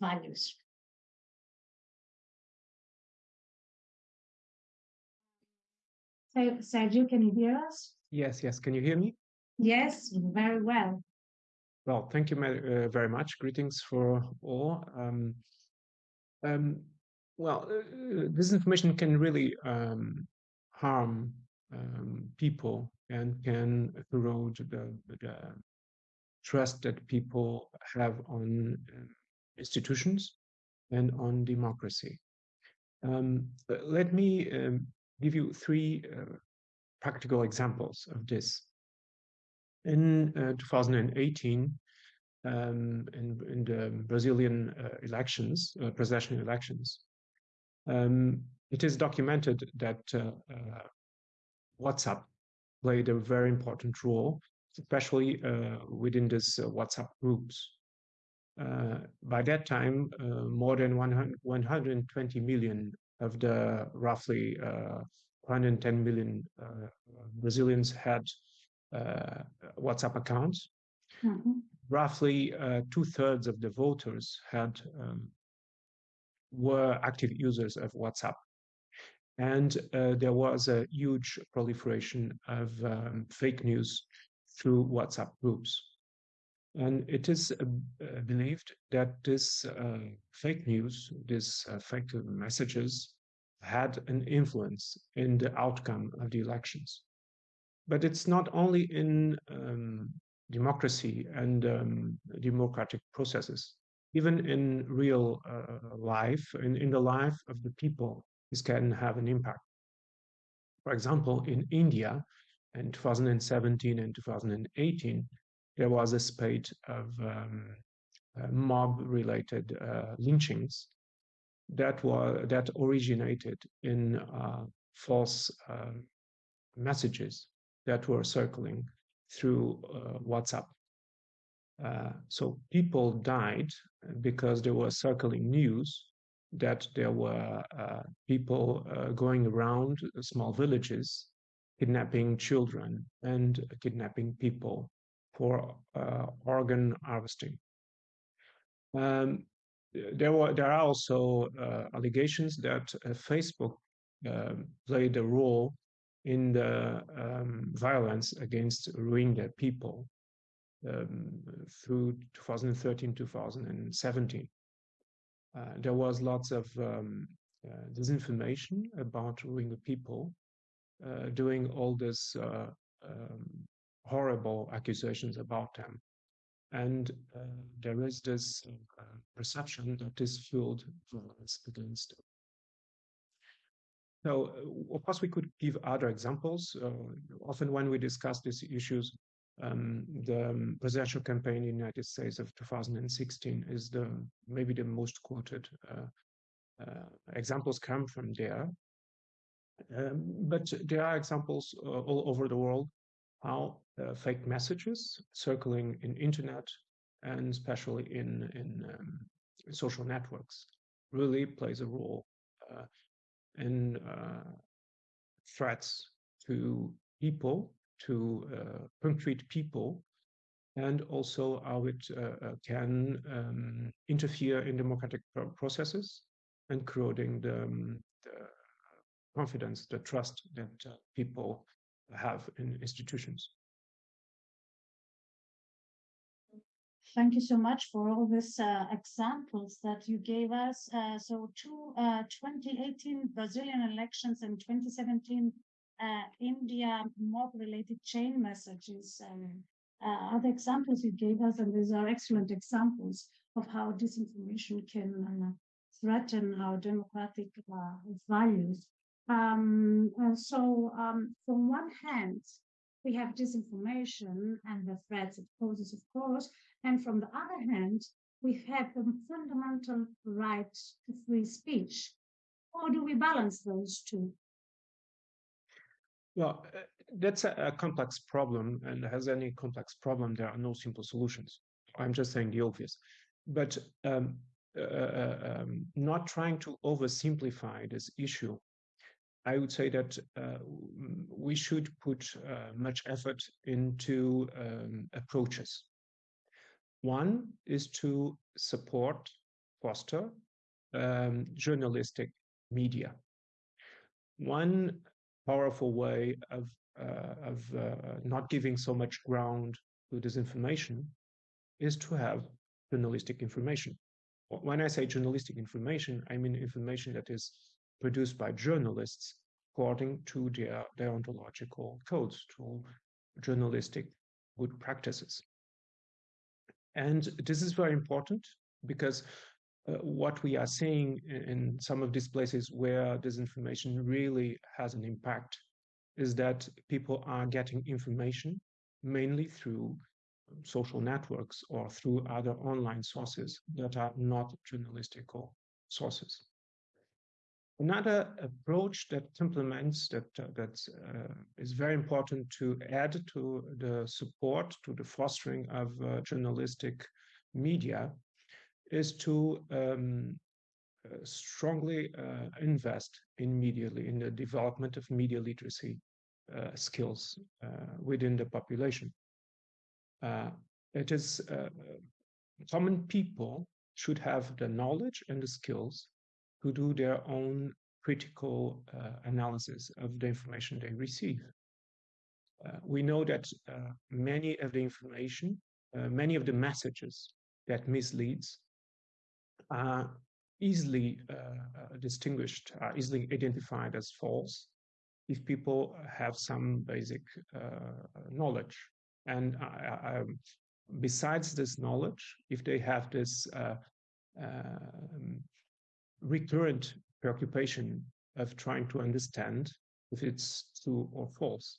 values. Sergio, can you hear us? Yes, yes. Can you hear me? Yes, very well. Well, thank you uh, very much. Greetings for all. Um, um, well, uh, disinformation can really um, harm um, people and can erode the, the, trust that people have on uh, institutions and on democracy. Um, let me um, give you three uh, practical examples of this. In uh, 2018, um, in, in, the Brazilian uh, elections, uh, presidential elections, um, it is documented that uh, uh, WhatsApp played a very important role, especially within this WhatsApp groups. By that time, more than 100, 120 million of the roughly 110 million uh, Brazilians had uh, WhatsApp accounts. Mm-hmm. Roughly uh, two thirds of the voters had um, were active users of WhatsApp. And uh, there was a huge proliferation of um, fake news through WhatsApp groups. And it is uh, believed that this uh, fake news, these fake messages, had an influence in the outcome of the elections. But it's not only in um, democracy and um, democratic processes, even in real uh, life, in, in the life of the people, this can have an impact. For example, in India in 2017 and 2018, there was a spate of um, uh, mob related uh, lynchings that was that originated in uh, false uh, messages that were circling through uh, WhatsApp. So people died because there were circling news that there were uh, people uh, going around small villages kidnapping children and kidnapping people for organ harvesting. Um, there were there are also uh, allegations that uh, Facebook um, played a role in the um, violence against Rohingya people um, through 2013 2017. Uh, there was lots of um, uh, disinformation about Rohingya people uh, doing all this uh, um, horrible accusations about them and uh, there is this uh, perception that is fueled violence against them. So, uh, of course, we could give other examples. Uh, often, when we discuss these issues, um, the presidential campaign in the United States of 2016 is the maybe the most quoted. Uh, uh, examples come from there, um, but there are examples all over the world how uh, fake messages circling in internet and especially in in um, social networks really plays a role uh, in uh, threats to people, to uh, concrete people, and also how it uh, uh, can um, interfere in democratic processes and corroding the, um, the confidence, the trust that people have in institutions. Thank you so much for all these uh, examples that you gave us. Uh, so, two uh, 2018 Brazilian elections and 2017 uh, India mob-related chain messages um, uh, are the examples you gave us, and these are excellent examples of how disinformation can uh, threaten our democratic values. Um, so, um, from one hand, we have disinformation and the threats it poses, of course, and from the other hand, we have the fundamental right to free speech. How do we balance those two? Well, uh, that's a, a, complex problem, and as any complex problem, there are no simple solutions. I'm just saying the obvious. But um, uh, uh um, not trying to oversimplify this issue I would say that uh, we should put uh, much effort into um, approaches. One is to support, foster um, journalistic media. One powerful way of, uh, of uh, not giving so much ground to disinformation is to have journalistic information. When I say journalistic information, I mean information that is produced by journalists according to their deontological codes, to journalistic good practices. And this is very important because uh, what we are seeing in some of these places where disinformation really has an impact is that people are getting information mainly through social networks or through other online sources that are not journalistical sources. Another approach that implements that uh, that uh, is very important to add to the support to the fostering of uh, journalistic media is to um, uh, strongly uh, invest in media in the development of media literacy skills within the population. it is common people should have the knowledge and the skills to do their own critical uh, analysis of the information they receive. Uh, we know that uh, many of the information, uh, many of the messages that misleads are easily uh, distinguished, are easily identified as false if people have some basic uh, knowledge. And um, besides this knowledge, if they have this recurrent preoccupation of trying to understand if it's true or false.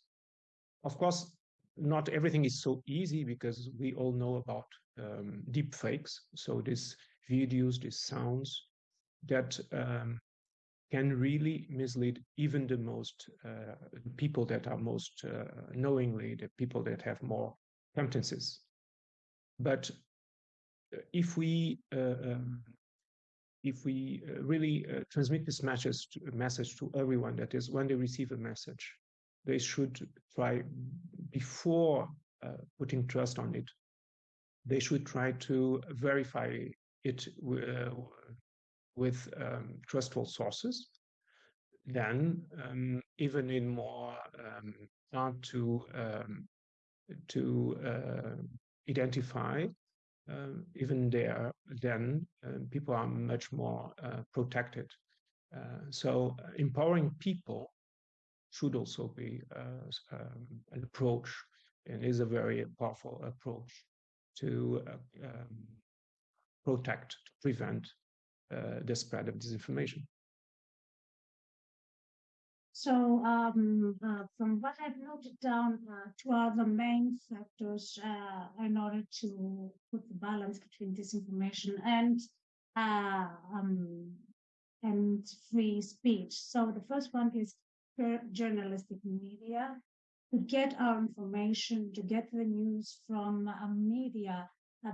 Of course, not everything is so easy because we all know about um, deep fakes. So these videos, these sounds that um, can really mislead even the most uh, people that are most uh, knowingly, the people that have more competencies. But if we uh, um, if we uh, really uh, transmit this message to, message to everyone, that is, when they receive a message, they should try before uh, putting trust on it. They should try to verify it with um, trustful sources. Then, um, even in more um, hard to um, to uh, identify um, even there, then um, people are much more uh, protected. Uh, so uh, empowering people should also be uh, um, an approach and is a very powerful approach to uh, um, protect, to prevent uh, the spread of disinformation. So um, uh, from what I've noted down, uh, two are the main factors uh, in order to put the balance between disinformation and uh, um, and free speech. So the first one is journalistic media to get our information, to get the news from uh, media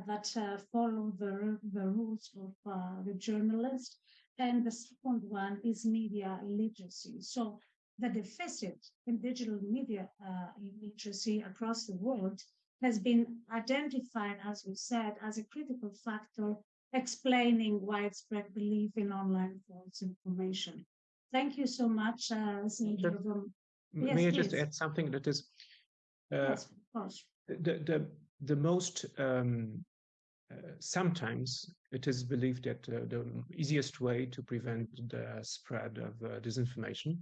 that uh, follow the the rules of the journalist. And the second one is media literacy. So the deficit in digital media uh, literacy across the world has been identified, as we said, as a critical factor explaining widespread belief in online false information. Thank you so much, uh, Sir. Yes, May I just add something that is uh, yes, of course. the the the most um, uh, sometimes it is believed that uh, the easiest way to prevent the spread of uh, disinformation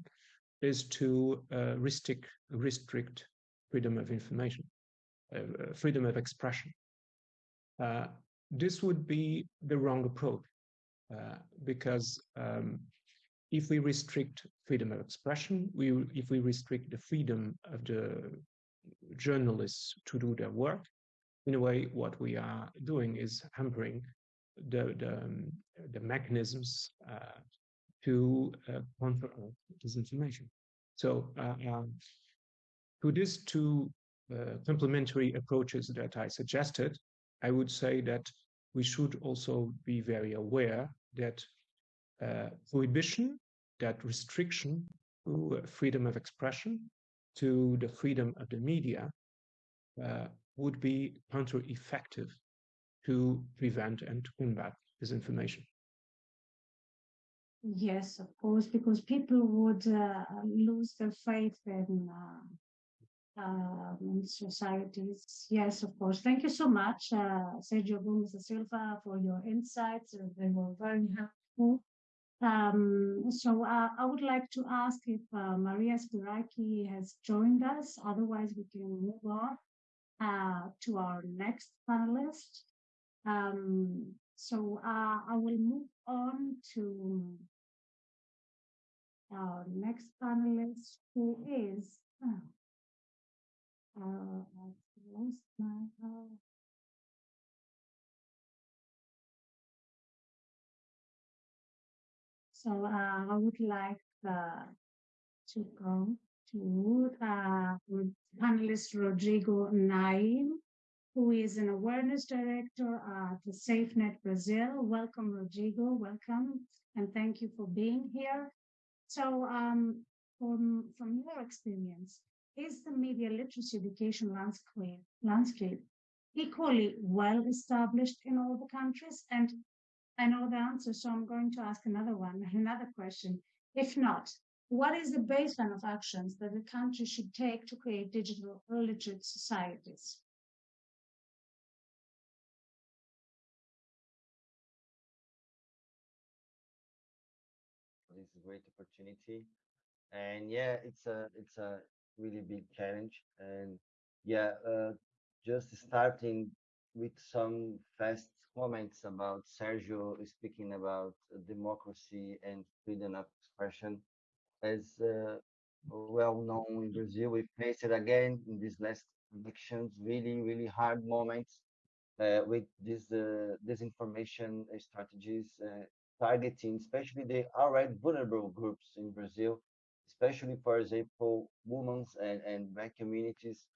is to uh, restrict, restrict freedom of information, uh, uh, freedom of expression. Uh, this would be the wrong approach uh, because um, if we restrict freedom of expression, we if we restrict the freedom of the journalists to do their work, in a way, what we are doing is hampering the the, um, the mechanisms uh, to uh, this information. So uh, um, to these two uh, complementary approaches that I suggested, I would say that we should also be very aware that uh, prohibition, that restriction to freedom of expression, to the freedom of the media, uh, would be counter-effective to prevent and combat disinformation. Yes, of course, because people would uh, lose their faith in, uh, um, in societies. Yes, of course. Thank you so much, uh, Sergio Gomes da Silva, for your insights. Uh, They were very helpful. Um, so uh, I would like to ask if uh, Maria Spiraki has joined us. Otherwise, we can move on uh, to our next panelist. Um, so uh, I will move on to our next panelist, who is, uh, lost my, uh, so uh, I would like uh, to go to uh, panelist Rodrigo Nejm, who is an awareness director at SaferNet Brazil. Welcome, Rodrigo. Welcome, and thank you for being here. So, um, from from your experience, is the media literacy education landscape landscape equally well established in all the countries? And I know the answer, so I'm going to ask another one, another question. If not, what is the baseline of actions that the country should take to create digital literate societies? Opportunity. And yeah, it's a it's a really big challenge. And yeah, uh, just starting with some fast comments about Sergio speaking about democracy and freedom of expression. As uh, well known in Brazil, we faced it again in these last elections, really, really hard moments uh, with these uh, disinformation strategies uh, targeting especially the already vulnerable groups in Brazil, especially, for example, women and, and black communities,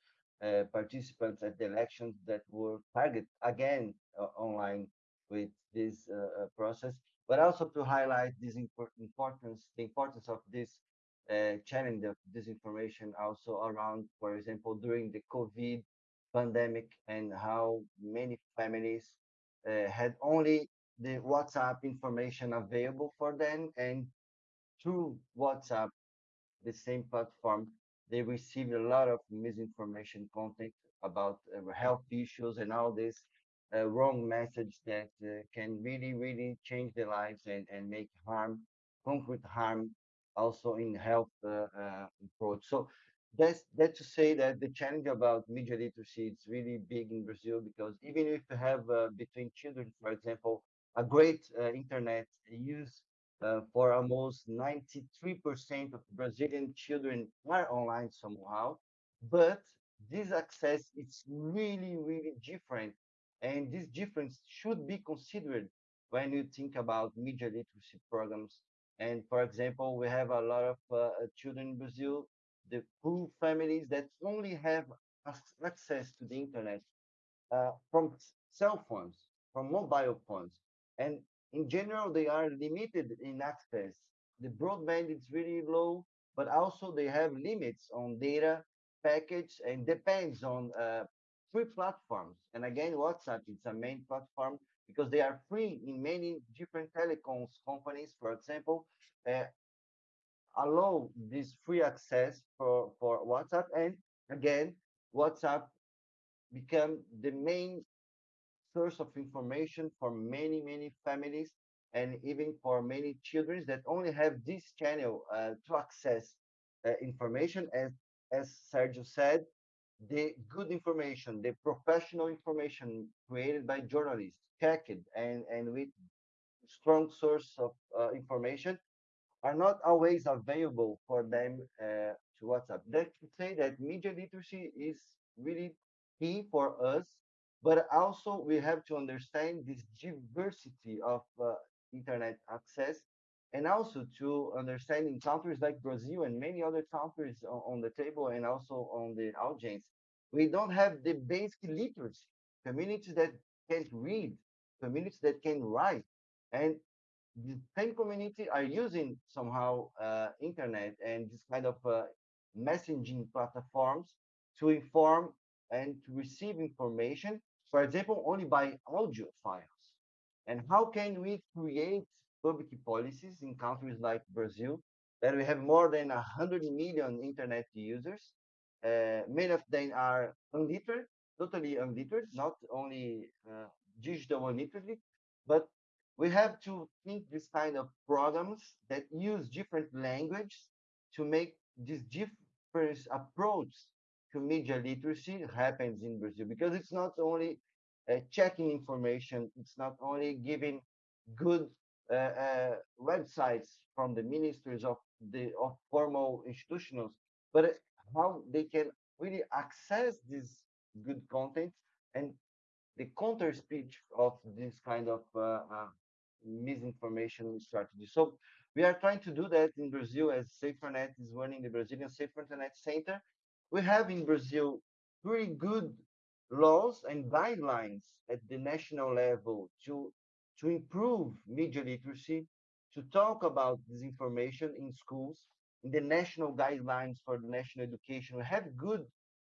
uh, participants at the elections that were targeted again uh, online with this uh, uh, process, but also to highlight this impor- importance, the importance of this uh, challenge of disinformation also around, for example, during the COVID pandemic and how many families uh, had only the WhatsApp information available for them and through WhatsApp the same platform, they receive a lot of misinformation content about uh, health issues and all this uh, wrong message that uh, can really, really change their lives and, and make harm, concrete harm, also in health uh, uh, approach. So that's that to say that the challenge about media literacy is really big in Brazil because even if you have uh, between children, for example, a great uh, internet use uh, for almost 93% of Brazilian children are online somehow, but this access is really, really different. And this difference should be considered when you think about media literacy programs. And for example, we have a lot of uh, children in Brazil, the poor families that only have access to the internet uh, from cell phones, from mobile phones. And in general, they are limited in access. The broadband is really low, but also they have limits on data package and depends on uh, free platforms. And again, WhatsApp is a main platform because they are free in many different telecoms companies, for example, uh, allow this free access for, for WhatsApp. And again, WhatsApp become the main source of information for many, many families and even for many children that only have this channel uh, to access uh, information. As, as Sergio said, the good information, the professional information created by journalists, checked and, and with strong source of uh, information are not always available for them uh, to WhatsApp. That to say that media literacy is really key for us, but also we have to understand this diversity of uh, internet access and also to understand in countries like Brazil and many other countries on the table and also on the audience, we don't have the basic literacy, communities that can read, communities that can write. And the same community are using somehow uh, internet and this kind of uh, messaging platforms to inform and to receive information, for example, only by audio files. And how can we create public policies in countries like Brazil, that we have more than 100 million internet users. Uh, many of them are unliterate, totally unliterate, not only uh, digital illiteracy, but we have to think this kind of programs that use different language to make this different approach to media literacy happens in Brazil because it's not only uh, checking information, it's not only giving good uh, uh, websites from the ministries of the of formal institutions, but how they can really access this good content and the counter speech of this kind of uh, uh, misinformation strategy. So we are trying to do that in Brazil as SaferNet is running the Brazilian Safer Internet Center. We have in Brazil pretty good laws and guidelines at the national level to to improve media literacy, to talk about disinformation in schools, in the national guidelines for the national education. We have good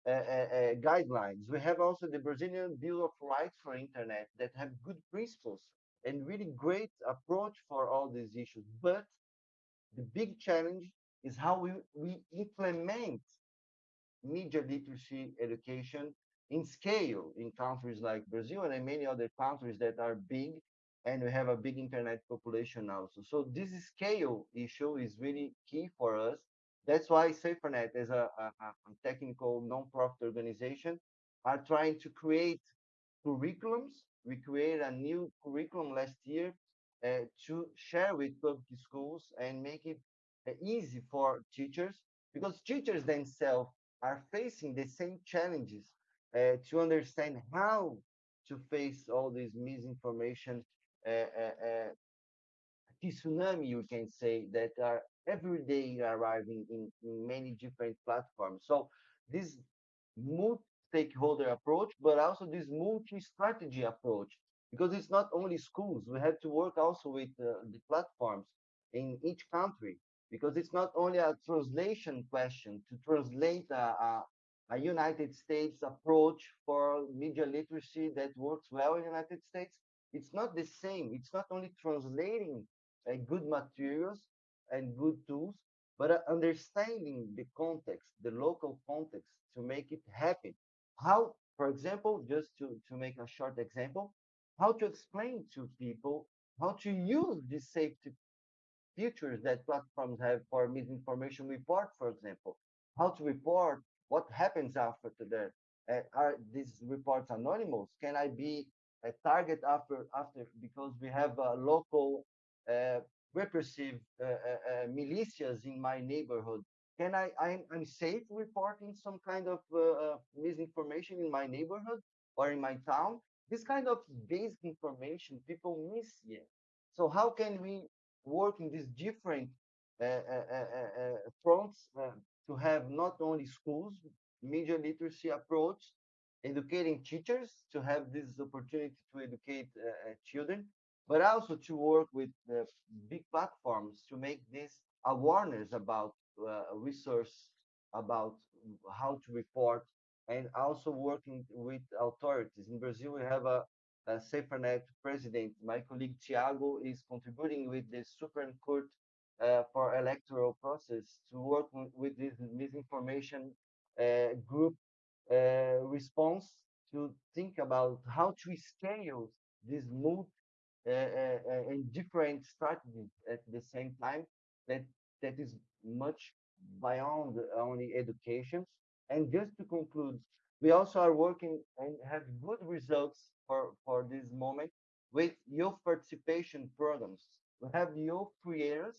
uh, uh, uh, guidelines. We have also the Brazilian Bill of Rights for Internet that have good principles and really great approach for all these issues. But the big challenge is how we, we implement media literacy education in scale in countries like Brazil and many other countries that are big and we have a big internet population also. So this scale issue is really key for us. That's why SaferNet, as a, a, a technical non-profit organization, are trying to create curriculums. We created a new curriculum last year uh, to share with public schools and make it uh, easy for teachers because teachers themselves are facing the same challenges uh, to understand how to face all this misinformation uh, uh, tsunami, you can say, that are every day arriving in, in many different platforms. So this multi-stakeholder approach, but also this multi-strategy approach, because it's not only schools. We have to work also with uh, the platforms in each country, because it's not only a translation question to translate a, a, a United States approach for media literacy that works well in the United States, it's not the same. It's not only translating uh, good materials and good tools, but uh, understanding the context, the local context to make it happen. How, for example, just to, to make a short example, how to explain to people how to use these safety features that platforms have for misinformation report, for example, how to report what happens after that. Uh, are these reports anonymous? Can I be a target after after because we have uh, local uh, repressive uh, uh, militias in my neighborhood. Can I I'm, I'm safe reporting some kind of misinformation in my neighborhood or in my town? This kind of basic information people miss yet. So how can we work in these different uh, uh, uh, fronts to have not only schools media literacy approach educating teachers to have this opportunity to educate uh, uh, children, but also to work with big platforms to make this awareness about uh, resource, about how to report, and also working with authorities. In Brazil, we have a, a SaferNet president. My colleague Thiago is contributing with the Supreme Court uh, for electoral process to work with this misinformation uh, group uh, response to think about how to scale this move uh, uh, and different strategies at the same time that that is much beyond only education. And just to conclude, we also are working and have good results for, for this moment with youth participation programs. We have youth creators,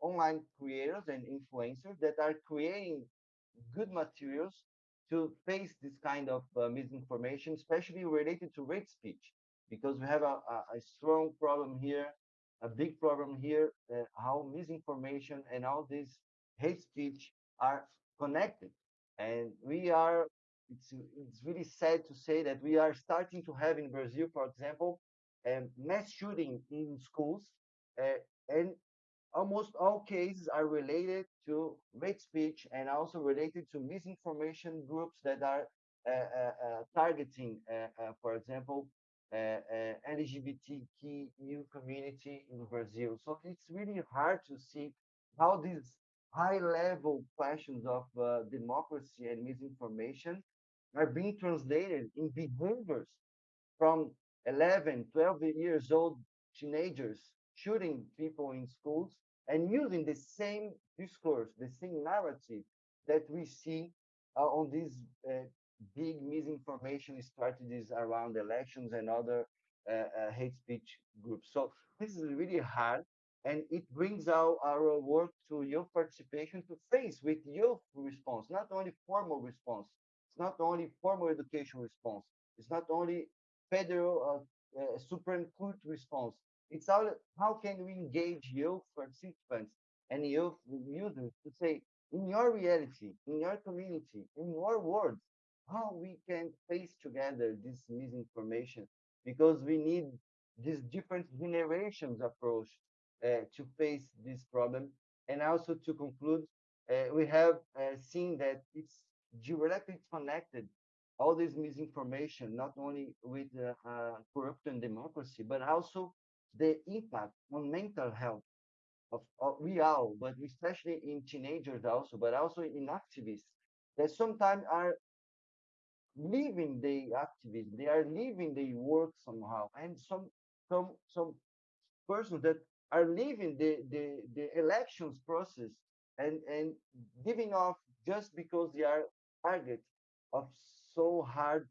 online creators and influencers that are creating good materials to face this kind of uh, misinformation, especially related to hate speech, because we have a, a, a, strong problem here, a big problem here, uh, how misinformation and all this hate speech are connected. And we are, it's, it's really sad to say that we are starting to have in Brazil, for example, um, mass shooting in schools. Uh, and almost all cases are related to hate speech and also related to misinformation groups that are uh, uh, targeting, for example, LGBTQ community in Brazil. So it's really hard to see how these high level questions of democracy and misinformation are being translated in behaviors from 11, 12 years old teenagers shooting people in schools and using the same discourse, the same narrative that we see uh, on these uh, big misinformation strategies around elections and other uh, uh, hate speech groups. So this is really hard, and it brings our, our work to youth participation to face with youth response, not only formal response, it's not only formal education response, it's not only federal uh, uh, Supreme Court response. It's all how can we engage youth participants and youth users to say, in your reality, in your community, in your words, how we can face together this misinformation because we need these different generations approach uh, to face this problem and also to conclude uh, we have uh, seen that it's directly connected all this misinformation not only with uh, corruption democracy but also the impact on mental health of, of we all but especially in teenagers also but also in activists that sometimes are leaving the activism, they are leaving the work somehow, and some some some persons that are leaving the the, the elections process and and giving off just because they are target of so hard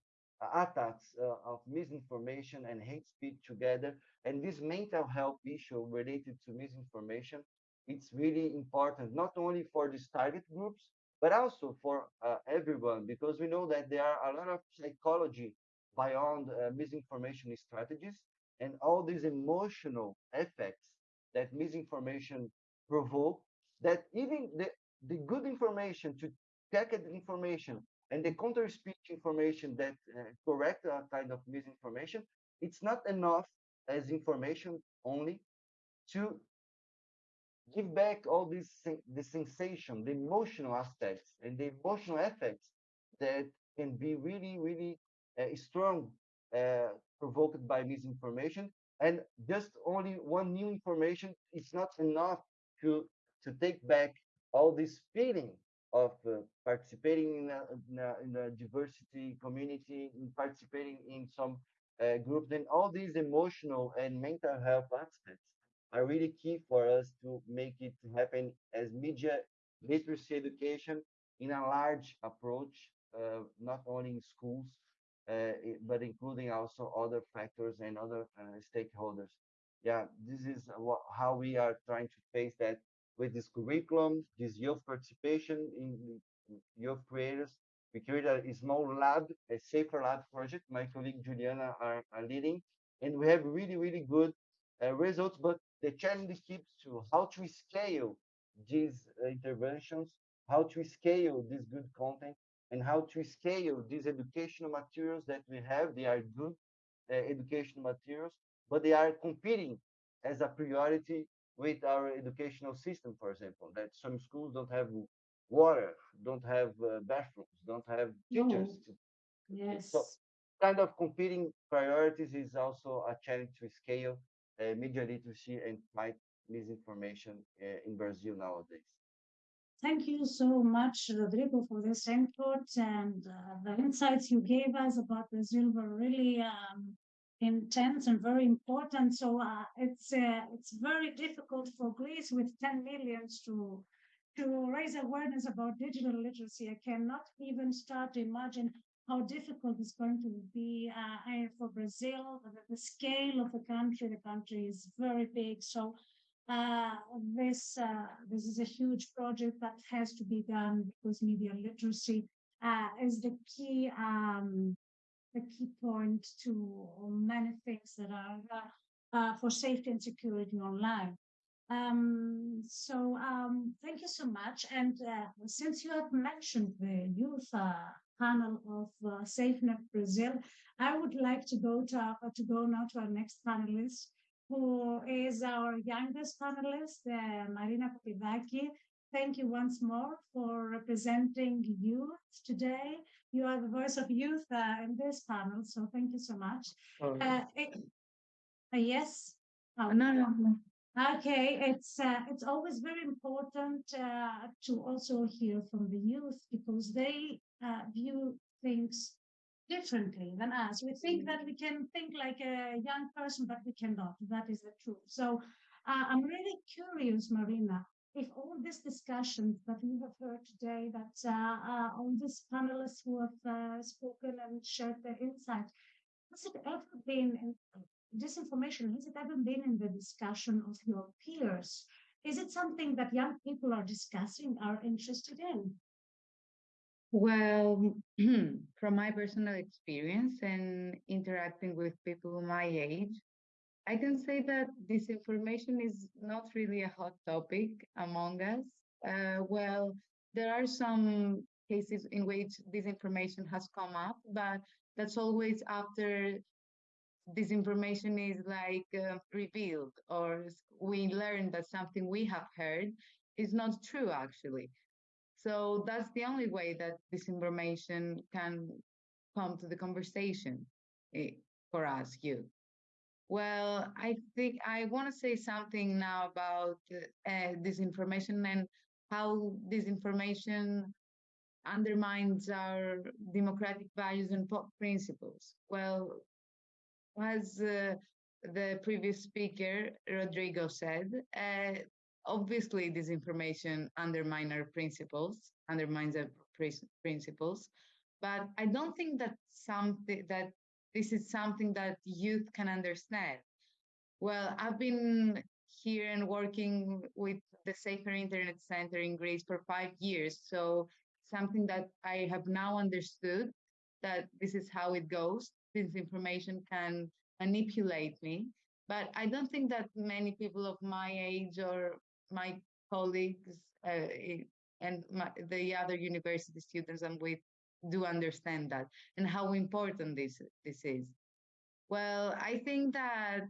attacks uh, of misinformation and hate speech together. And this mental health issue related to misinformation it's really important not only for these target groups but also for uh, everyone, because we know that there are a lot of psychology beyond uh, misinformation strategies and all these emotional effects that misinformation provoke, that even the, the good information to the information and the counter speech information that uh, correct a kind of misinformation, it's not enough as information only to give back all this the sensation, the emotional aspects, and the emotional effects that can be really, really uh, strong, uh, provoked by misinformation. And just only one new information is not enough to to take back all this feeling of uh, participating in a, in, a, in a, diversity community, in participating in some uh, groups, and all these emotional and mental health aspects are really key for us to make it happen as media literacy education in a large approach, uh, not only in schools, uh, but including also other factors and other uh, stakeholders. Yeah, this is how we are trying to face that with this curriculum, this youth participation in youth creators. We created a small lab, a safer lab project. My colleague Juliana are, are leading, and we have really, really good uh, results. But the challenge keeps to how to scale these uh, interventions, how to scale this good content, and how to scale these educational materials that we have. They are good uh, educational materials, but they are competing as a priority with our educational system, for example, that some schools don't have water, don't have uh, bathrooms, don't have teachers. No. Yes. So kind of competing priorities is also a challenge to scale uh, media literacy and fight misinformation uh, in Brazil nowadays. Thank you so much, Rodrigo, for this input and uh, the insights you gave us about Brazil were really um, intense and very important. So uh, it's uh, it's very difficult for Greece with 10 millions to to raise awareness about digital literacy. I cannot even start to imagine how difficult it's going to be uh, for Brazil. The scale of the country, the country is very big. So uh, this uh, this is a huge project that has to be done because media literacy uh, is the key um, the key point to many things that are uh, uh, for safety and security online. Um, so um, thank you so much. And since you have mentioned the youth panel of uh, SaferNet Brazil. I would like to go to, uh, to go now to our next panelist, who is our youngest panelist, uh, Marina Kopidaki. thank you once more for representing youth today. You are the voice of youth uh, in this panel, so thank you so much. Oh, Uh, it- uh, yes. Oh, No, no, no. Okay, it's uh, it's always very important uh, to also hear from the youth because they uh, view things differently than us. We think that we can think like a young person, but we cannot. That is the truth. So uh, I'm really curious, Marina, if all these discussions that we have heard today, that uh, uh, all these panelists who have uh, spoken and shared their insight, has it ever been in, disinformation, has it ever been in the discussion of your peers? Is it something that young people are discussing, are interested in? Well, from my personal experience and interacting with people my age, I can say that disinformation is not really a hot topic among us. Uh, well, there are some cases in which disinformation has come up, but that's always after this information is like uh, revealed or we learn that something we have heard is not true actually. So that's the only way that disinformation can come to the conversation eh, for us, youth. Well, I think I want to say something now about uh, disinformation and how disinformation undermines our democratic values and principles. Well, as uh, the previous speaker, Rodrigo said, uh, obviously disinformation undermines our principles, undermines our prin- principles, but I don't think that something that this is something that youth can understand. Well, I've been here and working with the Safer Internet Center in Greece for five years, so something that I have now understood that this is how it goes. Disinformation can manipulate me, but I don't think that many people of my age or my colleagues uh, and my, the other university students I'm with do understand that and how important this this is. Well, I think that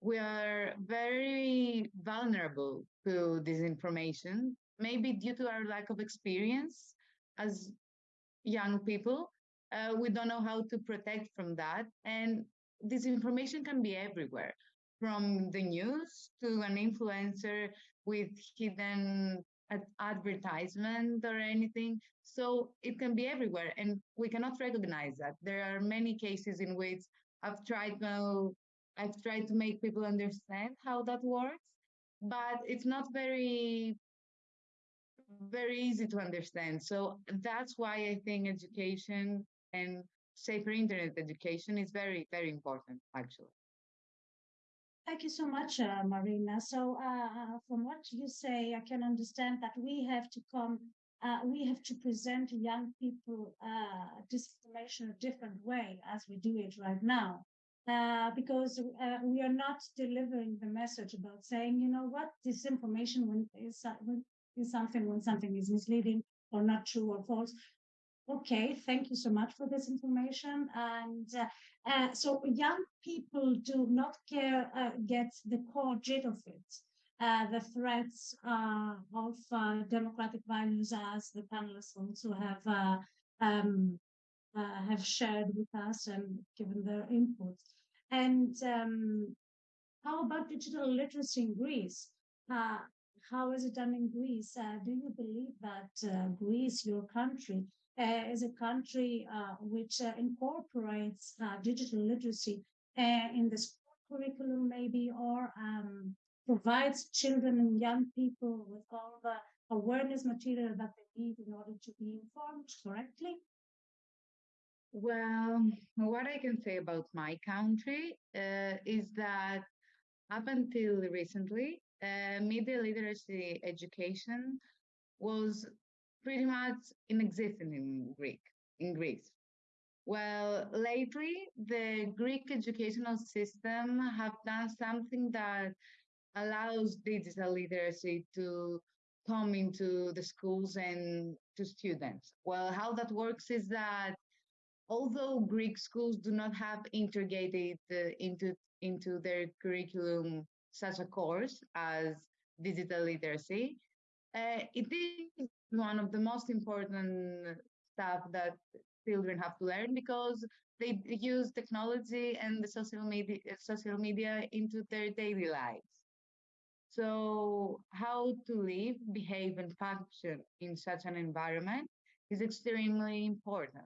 we are very vulnerable to disinformation, maybe due to our lack of experience as young people. Uh, we don't know how to protect from that. And disinformation can be everywhere from the news to an influencer with hidden advertisement or anything. So it can be everywhere. And we cannot recognize that. There are many cases in which I've tried to I've tried to make people understand how that works, but it's not very very easy to understand. So that's why I think education and safer internet education is very, very important, actually. Thank you so much, uh, Marina. So, uh, from what you say, I can understand that we have to come, uh, we have to present young people uh, disinformation a different way as we do it right now. Uh, because uh, we are not delivering the message about saying, you know what, disinformation when is, when is something when something is misleading or not true or false. Okay, thank you so much for this information. And uh, uh, so young people do not care, uh, get the core gist of it. Uh, the threats uh, of uh, democratic values, as the panelists also have um, have shared with us and given their input. And um, how about digital literacy in Greece? How is it done in Greece? Do you believe that Greece, your country, is a country uh, which uh, incorporates uh, digital literacy uh, in the school curriculum, maybe, or um, provides children and young people with all the awareness material that they need in order to be informed correctly? Well, what I can say about my country uh, is that up until recently, uh, media literacy education was pretty much inexistent in Greek, in Greece. Well, lately, the Greek educational system have done something that allows digital literacy to come into the schools and to students. Well, how that works is that although Greek schools do not have integrated uh, into into their curriculum such a course as digital literacy, Uh, it is one of the most important stuff that children have to learn because they use technology and the social media social media into their daily lives. So how to live, behave, and function in such an environment is extremely important.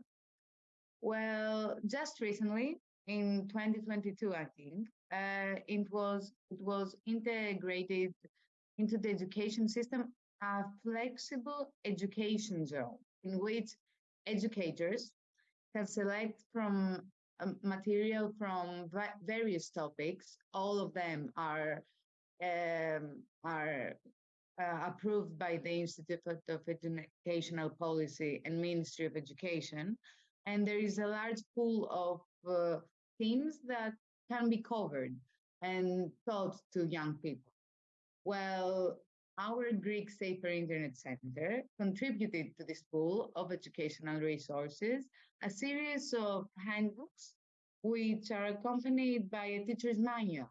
Well, just recently, in 2022, I think, uh, it was it was integrated into the education system a flexible education zone in which educators can select from um, material from va- various topics. All of them are um, are uh, approved by the Institute of Educational Policy and Ministry of Education, and there is a large pool of uh, themes that can be covered and taught to young people. Well, our Greek Safer Internet Center contributed to this pool of educational resources a series of handbooks which are accompanied by a teacher's manual.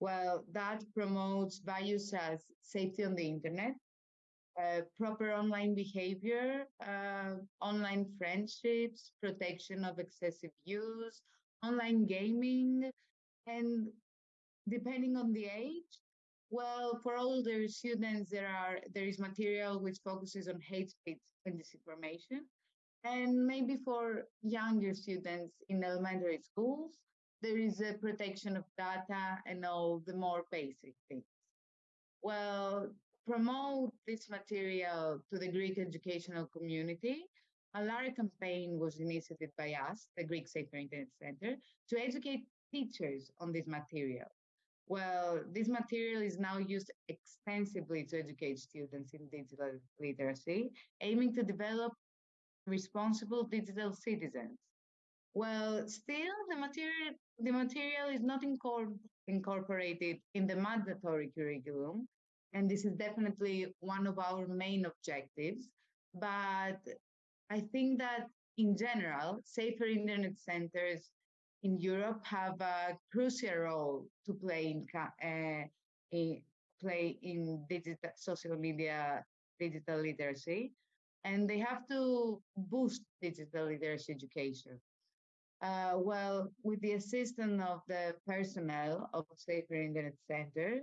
Well, that promotes values such as safety on the internet, uh, proper online behavior, uh, online friendships, protection of excessive use, online gaming, and depending on the age, well, for older students, there are there is material which focuses on hate speech and disinformation, and maybe for younger students in elementary schools, there is a protection of data and all the more basic things. Well, promote this material to the Greek educational community. A large campaign was initiated by us, the Greek Safer Internet Center, to educate teachers on this material. Well, this material is now used extensively to educate students in digital literacy, aiming to develop responsible digital citizens. Well, still, the material, the material is not incor- incorporated in the mandatory curriculum, and this is definitely one of our main objectives. But I think that in general, safer internet centers in Europe have a crucial role to play in, uh, in play in digital social media digital literacy, and they have to boost digital literacy education. Uh, well, with the assistance of the personnel of Safer Internet Center,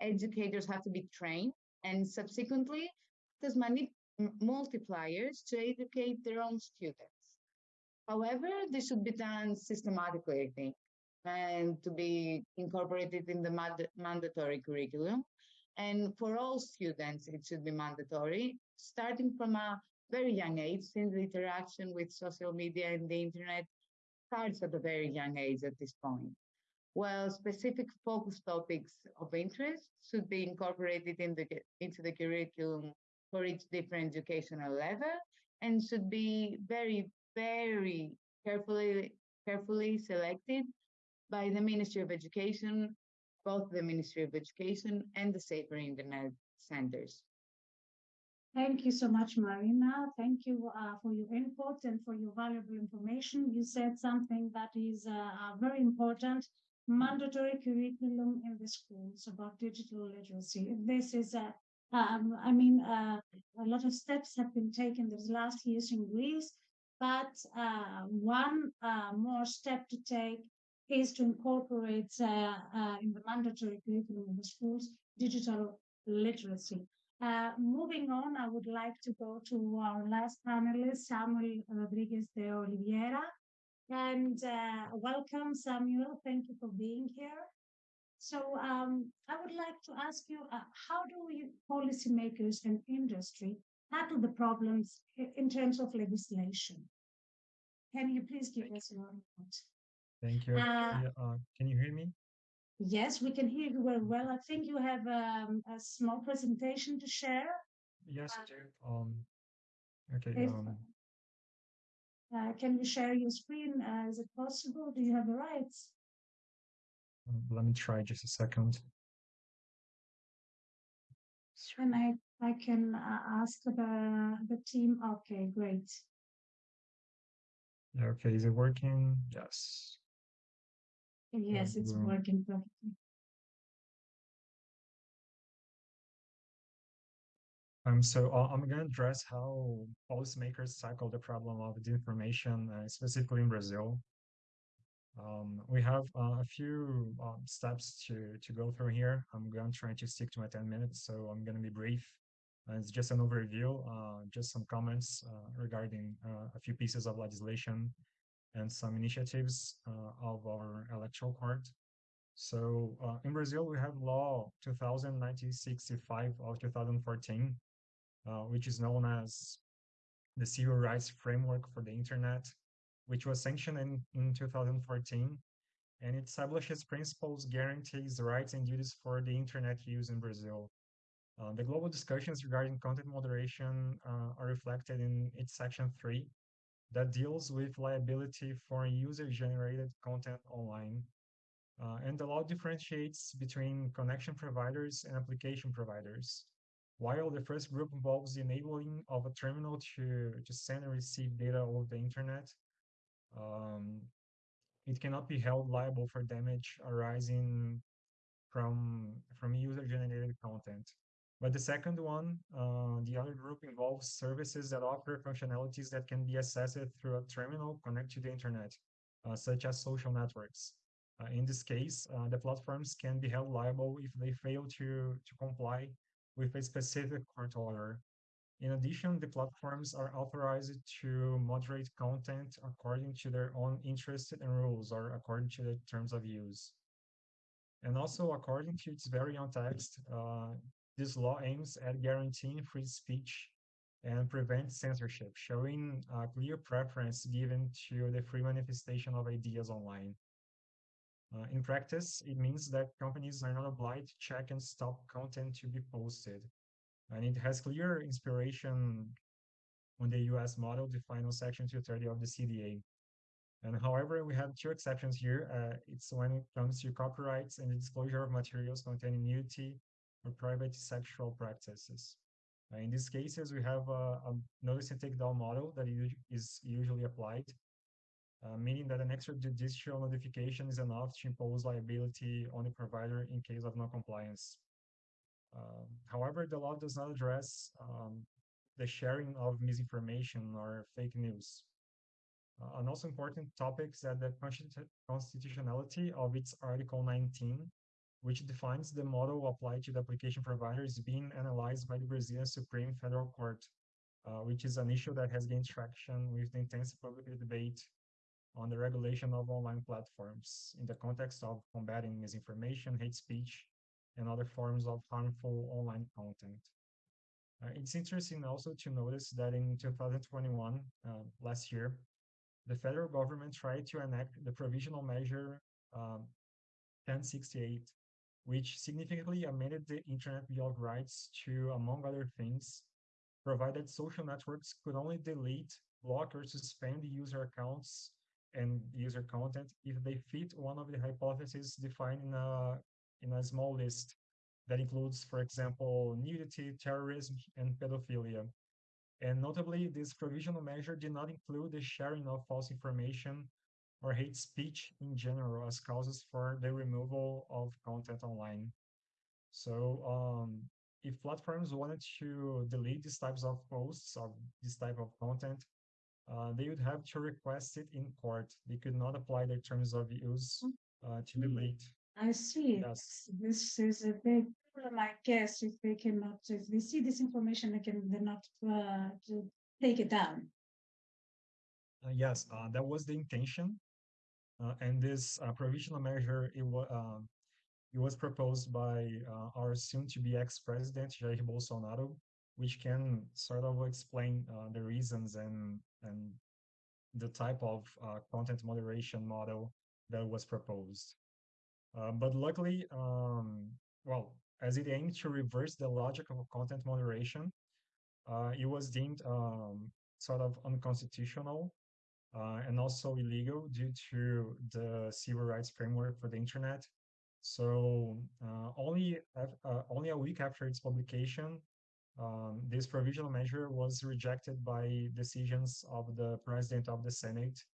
educators have to be trained and subsequently as many multipliers to educate their own students. However, this should be done systematically, I think, and to be incorporated in the mandatory curriculum. And for all students, it should be mandatory, starting from a very young age, since the interaction with social media and the internet starts at a very young age at this point. Well, specific focus topics of interest should be incorporated in the, into the curriculum for each different educational level and should be very very carefully carefully selected by the Ministry of Education, both the Ministry of Education and the Safer Internet centers. Thank you so much, Marina. Thank you uh, for your input and for your valuable information. You said something that is uh, uh very important, mandatory curriculum in the schools about digital literacy. This is a um, I mean, uh, a lot of steps have been taken these last years in Greece but uh, one uh, more step to take is to incorporate uh, uh in the mandatory curriculum of the schools digital literacy. Uh, moving on, I would like to go to our last panelist, Samuel Rodriguez de Oliveira. And uh, welcome, Samuel. Thank you for being here. So um, I would like to ask you, how do we policymakers and industry tackle the problems in terms of legislation. Can you please give us your input? Thank you. Uh, uh, can you hear me? Yes, we can hear you very well. I think you have um, a small presentation to share. Yes, I do. Um, okay. If, um, uh, can you share your screen? Uh, is it possible? Do you have the rights? Um, let me try just a second. And I, I can uh, ask the, the team. Okay, great. Okay, is it working? Yes. Yes, it's working perfectly. Um, so uh, I'm going to address how policymakers tackle the problem of disinformation, uh, specifically in Brazil. Um, we have uh, a few um, steps to, to go through here. I'm going to try to stick to my 10 minutes, so I'm going to be brief. Uh, it's just an overview, uh, just some comments uh, regarding a few pieces of legislation and some initiatives of our electoral court. So in Brazil, we have law 2065 of 2014, uh, which is known as the Civil Rights Framework for the Internet, which was sanctioned in, in 2014. And it establishes principles, guarantees rights and duties for the Internet use in Brazil. Uh, the global discussions regarding content moderation uh, are reflected in its section 3 that deals with liability for user-generated content online. Uh, and the law differentiates between connection providers and application providers. While the first group involves the enabling of a terminal to, to send and receive data over the internet, um, it cannot be held liable for damage arising from, from user-generated content. But the second one, uh, the other group involves services that offer functionalities that can be accessed through a terminal connected to the internet, uh, such as social networks. Uh, in this case, uh, the platforms can be held liable if they fail to, to comply with a specific court order. In addition, the platforms are authorized to moderate content according to their own interests and rules or according to the terms of use. And also, according to its very own text, uh, this law aims at guaranteeing free speech and prevent censorship, showing a clear preference given to the free manifestation of ideas online. Uh, in practice, it means that companies are not obliged to check and stop content to be posted. And it has clear inspiration on the US model defined on Section 230 of the CDA. And however, we have two exceptions here. Uh, it's when it comes to copyrights and the disclosure of materials containing nudity or private sexual practices. Uh, in these cases, we have a, a notice and takedown model that is usually applied uh, meaning that an extrajudicial notification is enough to impose liability on the provider in case of non-compliance. Uh, however, the law does not address um, the sharing of misinformation or fake news. Uh, an also important topic is that the constitutionality of its Article 19, which defines the model applied to the application provider, is being analyzed by the Brazilian Supreme Federal Court, uh, which is an issue that has gained traction with the intense public debate on the regulation of online platforms in the context of combating misinformation, hate speech, and other forms of harmful online content. Uh, it's interesting also to notice that in 2021, uh, last year, the federal government tried to enact the provisional measure um, 1068, which significantly amended the Internet Bill of Rights to, among other things, provide that social networks could only delete, block, or suspend user accounts and user content if they fit one of the hypotheses defined in a, in a small list that includes, for example, nudity, terrorism, and pedophilia. And notably, this provisional measure did not include the sharing of false information or hate speech in general as causes for the removal of content online. So um, if platforms wanted to delete these types of posts or this type of content, uh, they would have to request it in court. They could not apply their terms of use uh, to the late. I see. Yes. This is a big problem, I guess, if they cannot, if they see this information, they can, they're not uh, to take it down. Uh, yes, uh, that was the intention. Uh, and this provisional measure, it, was um, it was proposed by our soon-to-be ex-president, Jair Bolsonaro, which can sort of explain uh, the reasons and and the type of uh, content moderation model that was proposed. Uh, but luckily, um, well, as it aimed to reverse the logic of content moderation, uh, it was deemed um, sort of unconstitutional uh, and also illegal due to the civil rights framework for the internet. So uh, only only a week after its publication, um, this provisional measure was rejected by decisions of the President of the Senate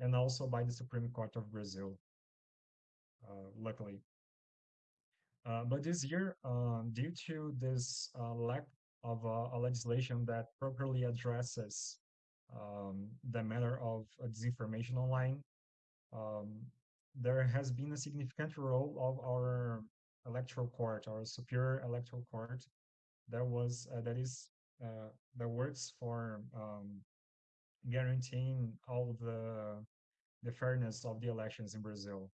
and also by the Supreme Court of Brazil, uh, luckily. Uh, but this year, uh, due to this uh, lack of a legislation that properly addresses um, the matter of disinformation online, um, there has been a significant role of our electoral court, our superior electoral court, that was uh, that is uh, that works for um, guaranteeing all the the fairness of the elections in Brazil.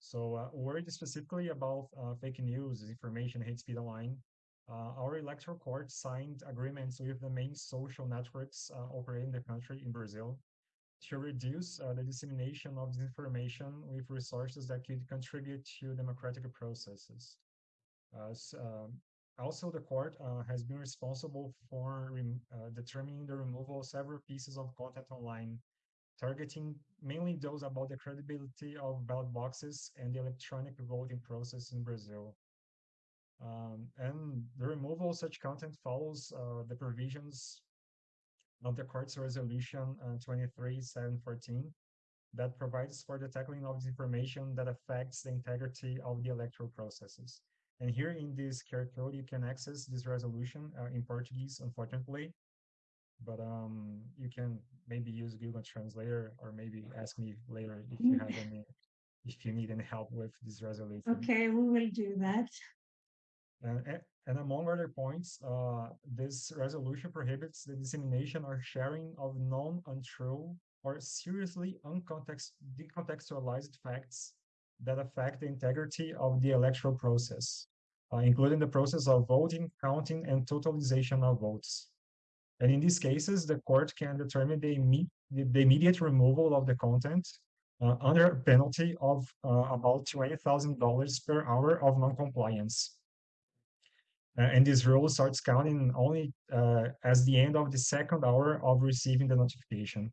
So, uh, worried specifically about uh, fake news, information, hate speech online, our electoral court signed agreements with the main social networks uh, operating the country in Brazil to reduce uh, the dissemination of disinformation with resources that could contribute to democratic processes. Uh, so, um, also, the court uh, has been responsible for uh, determining the removal of several pieces of content online, targeting mainly those about the credibility of ballot boxes and the electronic voting process in Brazil. Um, and the removal of such content follows uh, the provisions of the court's resolution uh, 23714 that provides for the tackling of disinformation that affects the integrity of the electoral processes. And here in this QR code, you can access this resolution uh, in Portuguese, unfortunately, but um, you can maybe use Google Translator or maybe ask me later if you have any, if you need any help with this resolution. Okay, we will do that. And, and among other points, uh, this resolution prohibits the dissemination or sharing of non untrue or seriously uncontext decontextualized facts that affect the integrity of the electoral process, uh, including the process of voting, counting, and totalization of votes. And in these cases, the court can determine the, imme the immediate removal of the content uh, under a penalty of uh, about $20,000 per hour of non-compliance. Uh, and this rule starts counting only uh, as the end of the second hour of receiving the notification.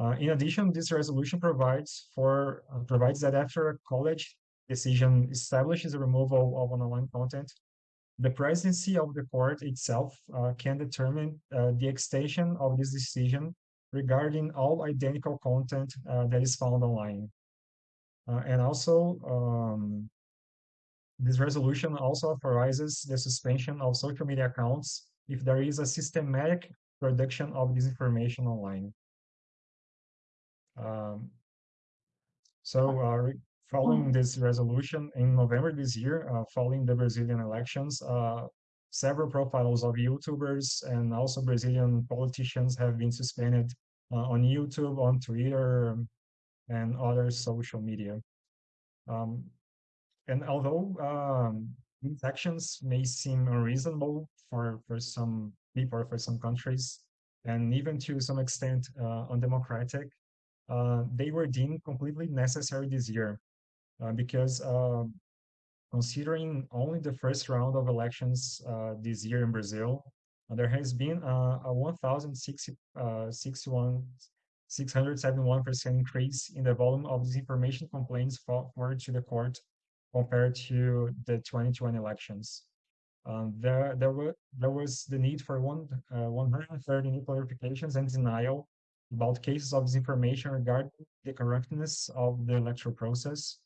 Uh, in addition, this resolution provides for uh, provides that after a college decision establishes the removal of online content, the presidency of the court itself uh, can determine uh, the extension of this decision regarding all identical content that is found online. and also, um, this resolution also authorizes the suspension of social media accounts if there is a systematic production of disinformation online. Um, so uh, following this resolution in November this year, uh, following the Brazilian elections, uh, several profiles of YouTubers and also Brazilian politicians have been suspended uh, on YouTube, on Twitter, and other social media. Um, and although um, these actions may seem unreasonable for, for some people or for some countries, and even to some extent uh, undemocratic, uh, they were deemed completely necessary this year uh, because um, considering only the first round of elections uh, this year in Brazil, uh, there has been a 1,061 671% increase in the volume of disinformation complaints forwarded to the court compared to the 2020 elections. Um, there, there, were, there was the need for one, uh, 130 new clarifications and denial about cases of disinformation regarding the correctness of the electoral process.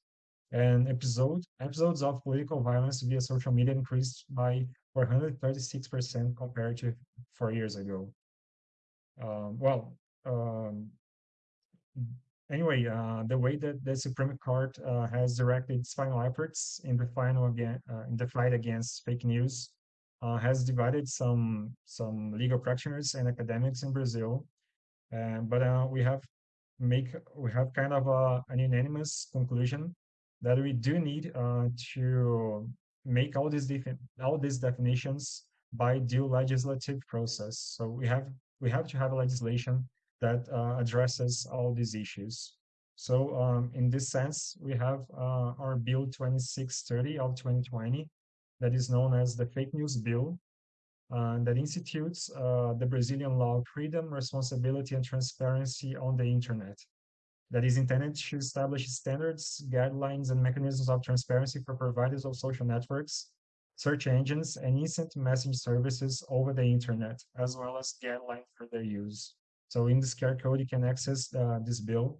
And episode, episodes of political violence via social media increased by 436% compared to four years ago. Um, well, um, anyway, uh, the way that the Supreme Court uh, has directed its final efforts in the final again uh, in the fight against fake news uh, has divided some some legal practitioners and academics in Brazil. but uh, we have make we have kind of a, an unanimous conclusion that we do need uh, to make all these different all these definitions by due legislative process. So we have we have to have a legislation that uh, addresses all these issues. So um, in this sense, we have uh, our Bill 2630 of 2020 that is known as the Fake News Bill uh, that institutes the Brazilian law of freedom, responsibility, and transparency on the internet that is intended to establish standards, guidelines, and mechanisms of transparency for providers of social networks, search engines, and instant message services over the internet, as well as guidelines for their use. So in this QR code, you can access uh, this bill.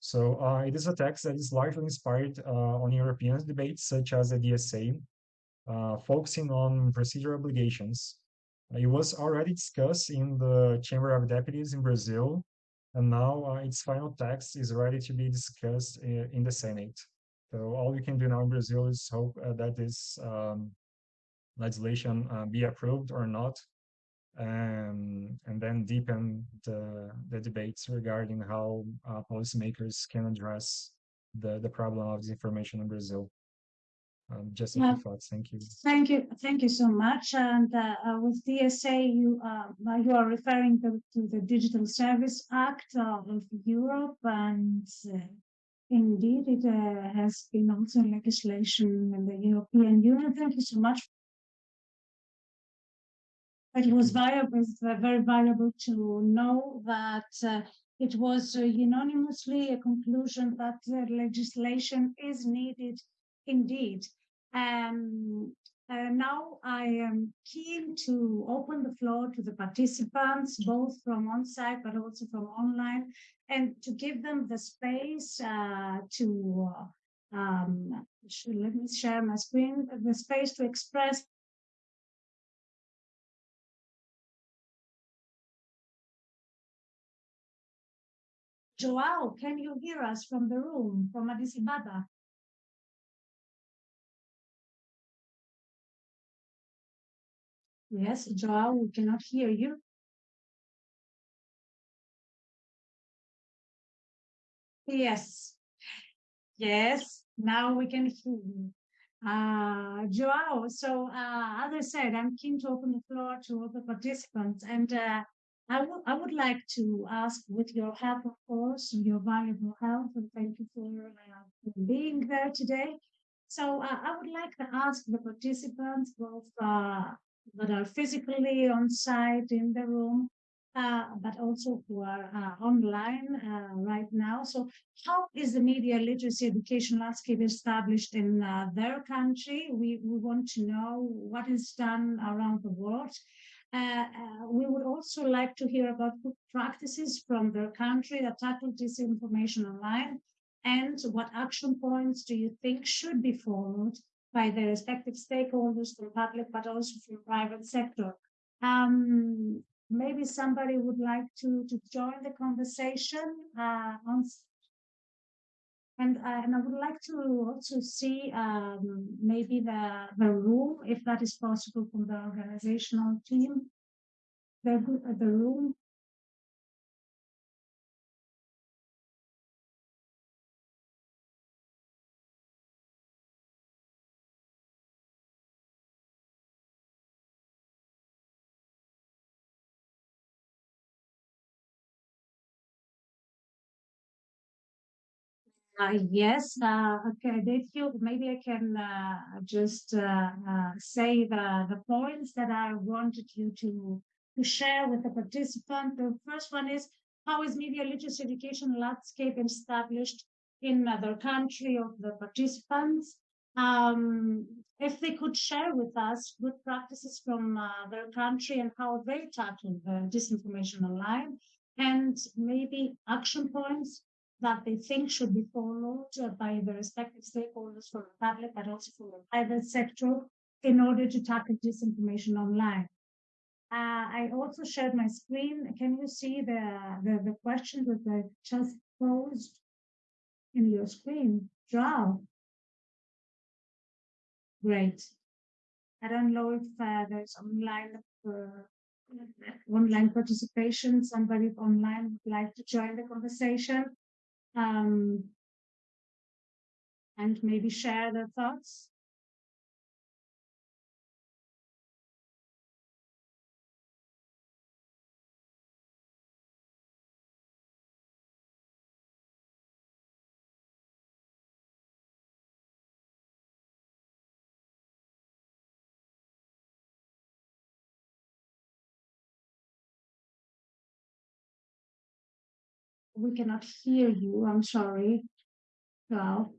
So uh, it is a text that is largely inspired uh, on European debates such as the DSA, uh, focusing on procedural obligations. It was already discussed in the Chamber of Deputies in Brazil, and now uh, its final text is ready to be discussed in, in, the Senate. So all we can do now in Brazil is hope uh, that this um, legislation uh, be approved or not, and and then deepen the the debates regarding how uh, policymakers can address the the problem of disinformation in Brazil. Um, just a few thoughts. Thank you. Thank you. Thank you so much. And uh, uh with DSA, you uh, you are referring to, to the Digital Service Act of Europe, and uh, indeed, it uh, has been also legislation in the European Union. Thank you so much. It was viable, very valuable to know that uh, it was unanimously a conclusion that legislation is needed indeed. Um, uh, now I am keen to open the floor to the participants, both from on-site but also from online, and to give them the space uh, to, uh, um, let me share my screen, the space to express Joao, can you hear us from the room, from Addis Ababa? Yes, Joao, we cannot hear you. Yes. Yes, now we can hear you. Uh, Joao, so uh, as I said, I'm keen to open the floor to all the participants. And uh, I, I would like to ask, with your help, of course, your valuable help, and thank you for uh, being there today. So uh, I would like to ask the participants, both uh, that are physically on site in the room, uh, but also who are uh, online uh, right now. So how is the media literacy education landscape established in their country? We, we want to know what is done around the world. Uh, uh, we would also like to hear about good practices from their country that tackle disinformation online and what action points do you think should be followed by the respective stakeholders from public, but also from private sector. Um, maybe somebody would like to, to join the conversation uh, on and, uh, and I would like to also see um, maybe the, the room, if that is possible from the organizational team, the, the room Uh, yes, uh, okay, you, maybe I can uh, just uh, uh, say the, the points that I wanted you to, to share with the participant. The first one is, how is media literacy education landscape established in their country of the participants? Um, if they could share with us good practices from their country and how they tackle the disinformation online, and maybe action points that they think should be followed by the respective stakeholders from the public, but also from the private sector in order to tackle disinformation online. Uh, I also shared my screen. Can you see the, the, the question that I just posed in your screen? Draw. Great. I don't know if uh, there's online uh, online participation. Somebody online would like to join the conversation um, and maybe share their thoughts. We cannot hear you. I'm sorry. Well.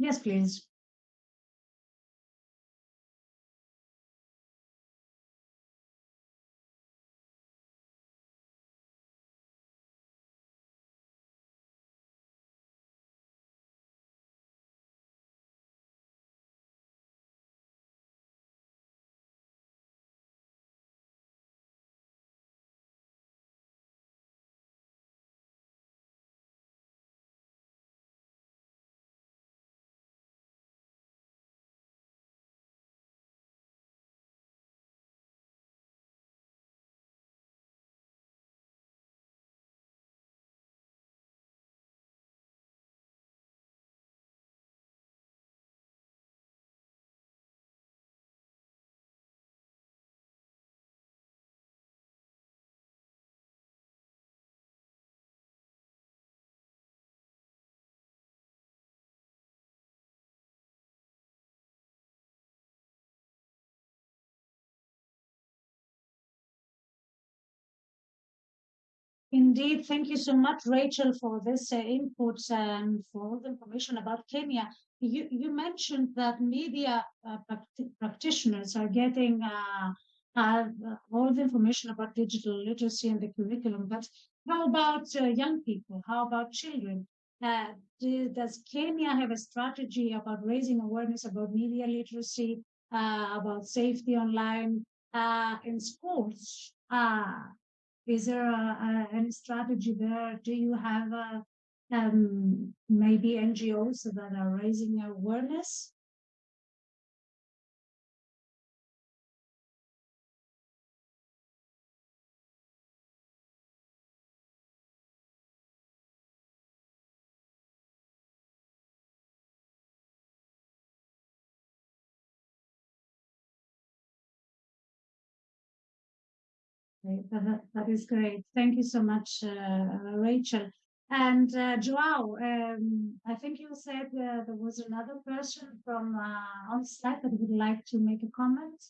Yes, please. Indeed, thank you so much, Rachel, for this uh, input and for all the information about Kenya. You, you mentioned that media uh, practitioners are getting uh, uh, all the information about digital literacy and the curriculum, but how about uh, young people? How about children? Uh, do, does Kenya have a strategy about raising awareness about media literacy, about safety online in schools? Is there a, a, any strategy there? Do you have a, um, maybe NGOs that are raising awareness? That, that is great. Thank you so much, uh, Rachel. And uh, Joao, um, I think you said uh, there was another person from uh, on site that would like to make a comment.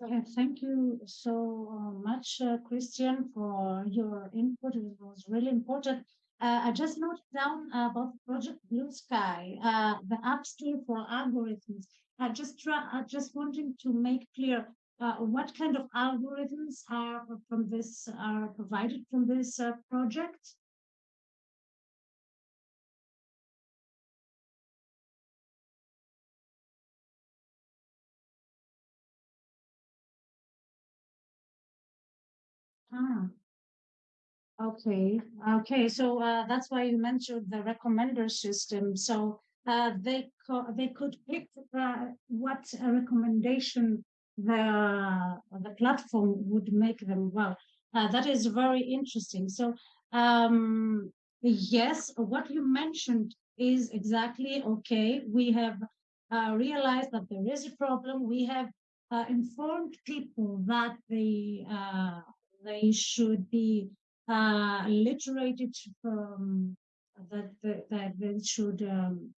Thank you so uh, much, uh, Christian, for your input. It was really important. Uh, I just noted down about Project Bluesky, uh, the App Store for algorithms. I just I just wanting to make clear uh, what kind of algorithms are from this are provided from this uh, project? Ah, okay, okay. So uh, that's why you mentioned the recommender system. So uh, they co- they could pick uh, what recommendation the the platform would make them well. Uh, that is very interesting. So um, yes, what you mentioned is exactly okay. We have uh, realized that there is a problem. We have uh, informed people that the they should be uh, literated from that, that, that they should um,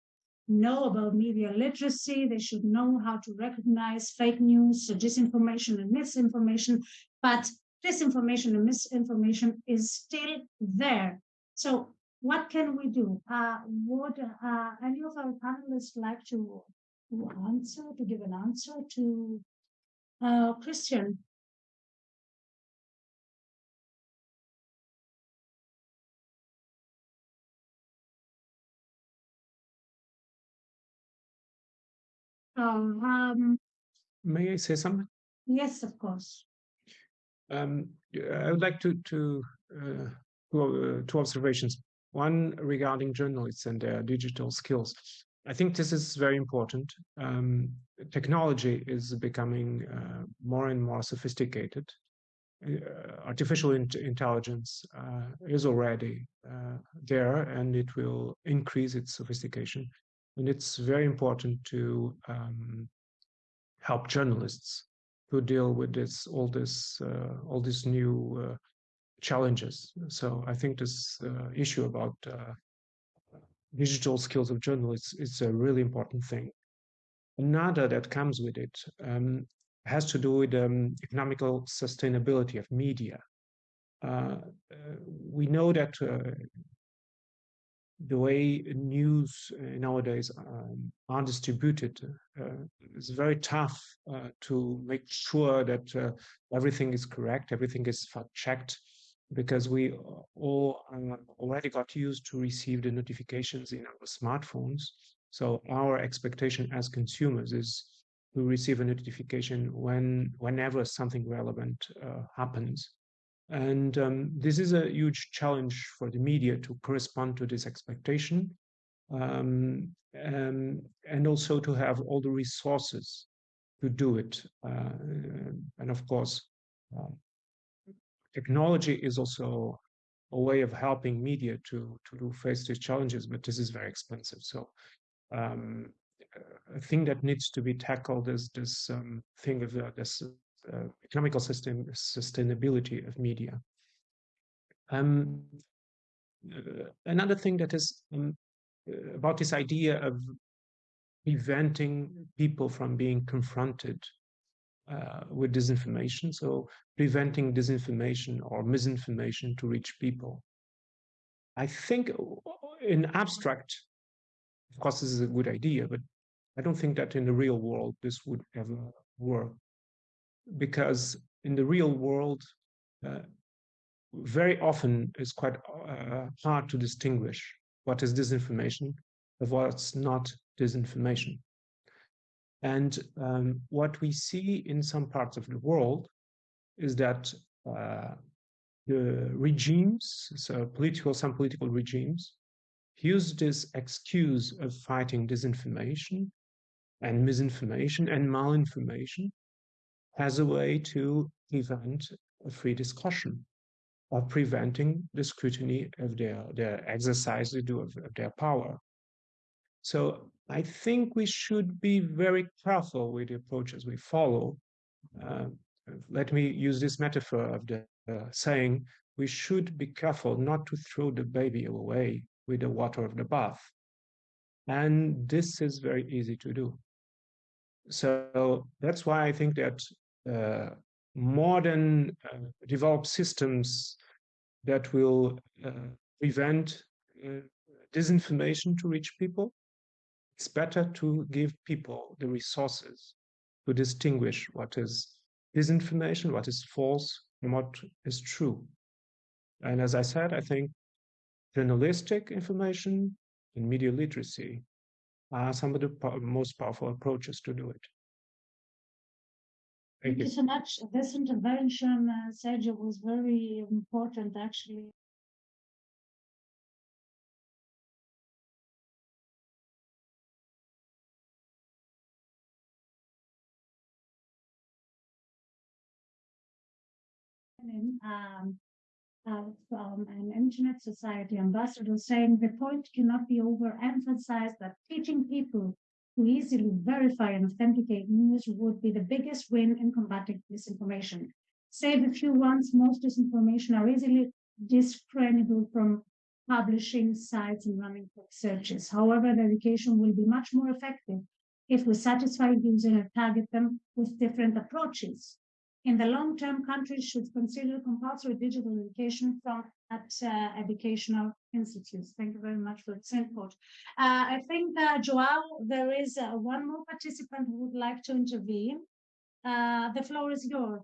know about media literacy. They should know how to recognize fake news, disinformation, and misinformation. But disinformation and misinformation is still there. So, what can we do? Uh, would uh, any of our panelists like to, to answer, to give an answer to uh, Christian? Um, May I say something? yes, of course. Um, I would like to to uh, two, uh, two observations. One regarding journalists and their digital skills. I think this is very important. Um, technology is becoming uh, more and more sophisticated. Uh, artificial in intelligence uh, is already uh, there, and it will increase its sophistication. And it's very important to um, help journalists to deal with this all this uh, all these new uh, challenges. So I think this uh, issue about uh, digital skills of journalists is a really important thing. Another that comes with it um, has to do with um, economical sustainability of media. Uh, uh, we know that the way news uh, nowadays um, are distributed uh, is very tough uh, to make sure that uh, everything is correct, everything is fact checked, because we all uh, already got used to receive the notifications in our smartphones. So our expectation as consumers is to receive a notification when whenever something relevant uh, happens. And um, this is a huge challenge for the media to correspond to this expectation um, and, and, also to have all the resources to do it. Uh, and of course, uh, technology is also a way of helping media to, to face these challenges, but this is very expensive. So um, a thing that needs to be tackled is this um, thing of uh, this uh, economical system sustainability of media. Um, uh, another thing that is um, uh, about this idea of preventing people from being confronted uh, with disinformation, so preventing disinformation or misinformation to reach people. I think in abstract, of course, this is a good idea, but I don't think that in the real world this would ever work because in the real world, uh, very often it's quite uh, hard to distinguish what is disinformation of what's not disinformation. And um, what we see in some parts of the world is that uh, the regimes, so political, some political regimes, use this excuse of fighting disinformation and misinformation and malinformation as a way to prevent a free discussion or preventing the scrutiny of their, their exercise they do of, of their power. So I think we should be very careful with the approaches we follow. Uh, let me use this metaphor of the uh, saying, we should be careful not to throw the baby away with the water of the bath. And this is very easy to do. So that's why I think that modern uh, developed systems that will uh, prevent disinformation to reach people, it's better to give people the resources to distinguish what is disinformation, what is false, and what is true. And as I said, I think journalistic information and media literacy are some of the most powerful approaches to do it. Thank you so much. This intervention, uh, Sergio, was very important actually. Um, uh, from an internet society ambassador saying the point cannot be overemphasized that teaching people to easily verify and authenticate news would be the biggest win in combating disinformation. Save a few ones, most disinformation are easily discernible from publishing sites and running quick searches. However, the education will be much more effective if we satisfy users and target them with different approaches. In the long term, countries should consider compulsory digital education from at uh, educational institutes. Thank you very much for its input. Uh, I think, uh, Joao, there is uh, one more participant who would like to intervene. Uh, the floor is yours.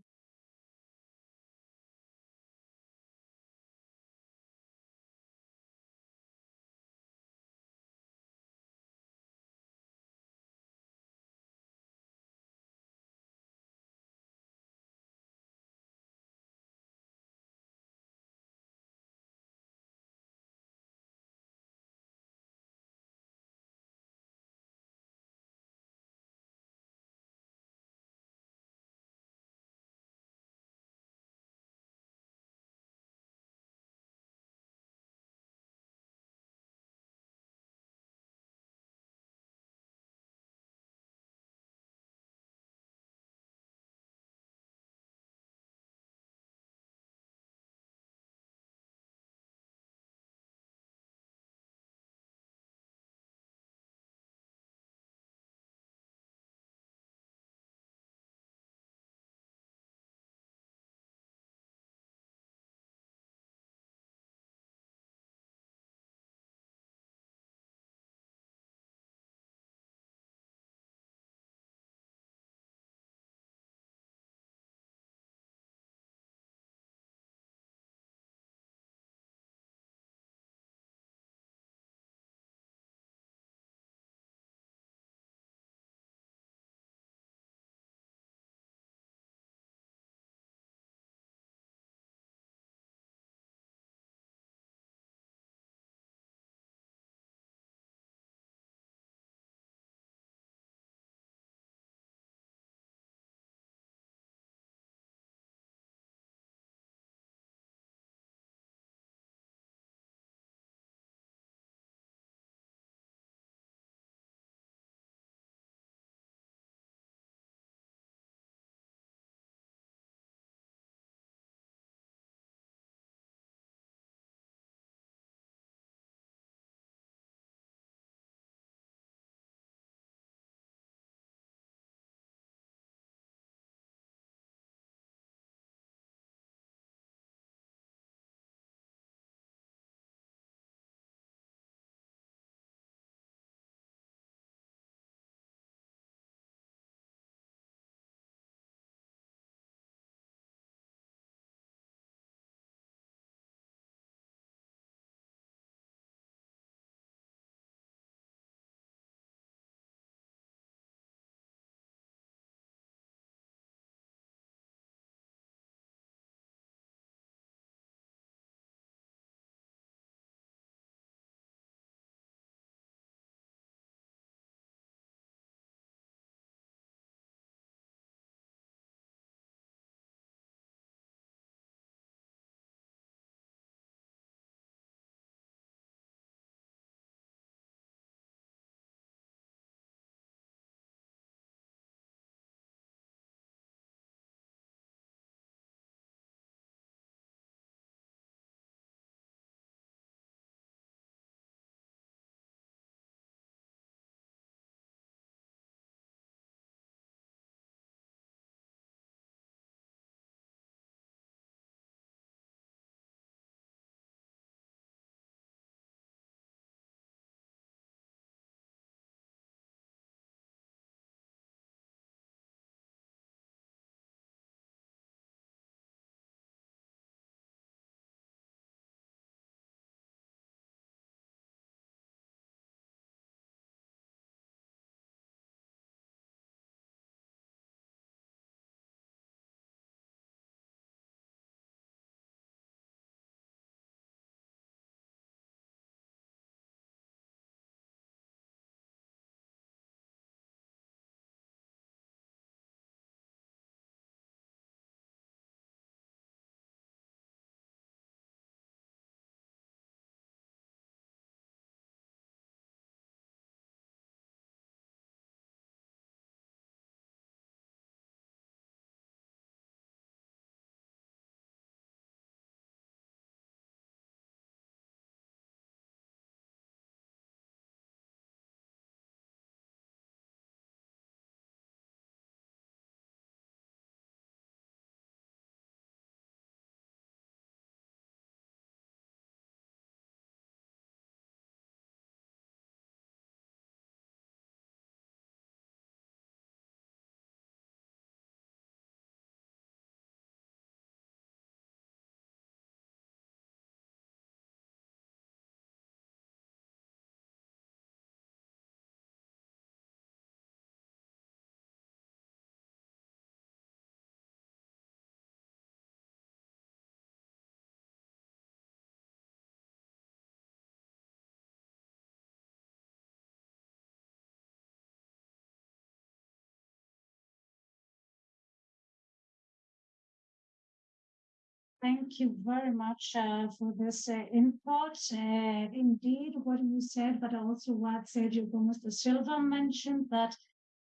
Thank you very much uh, for this uh, input. Uh, indeed, what you said, but also what Sergio Gomes da Silva mentioned that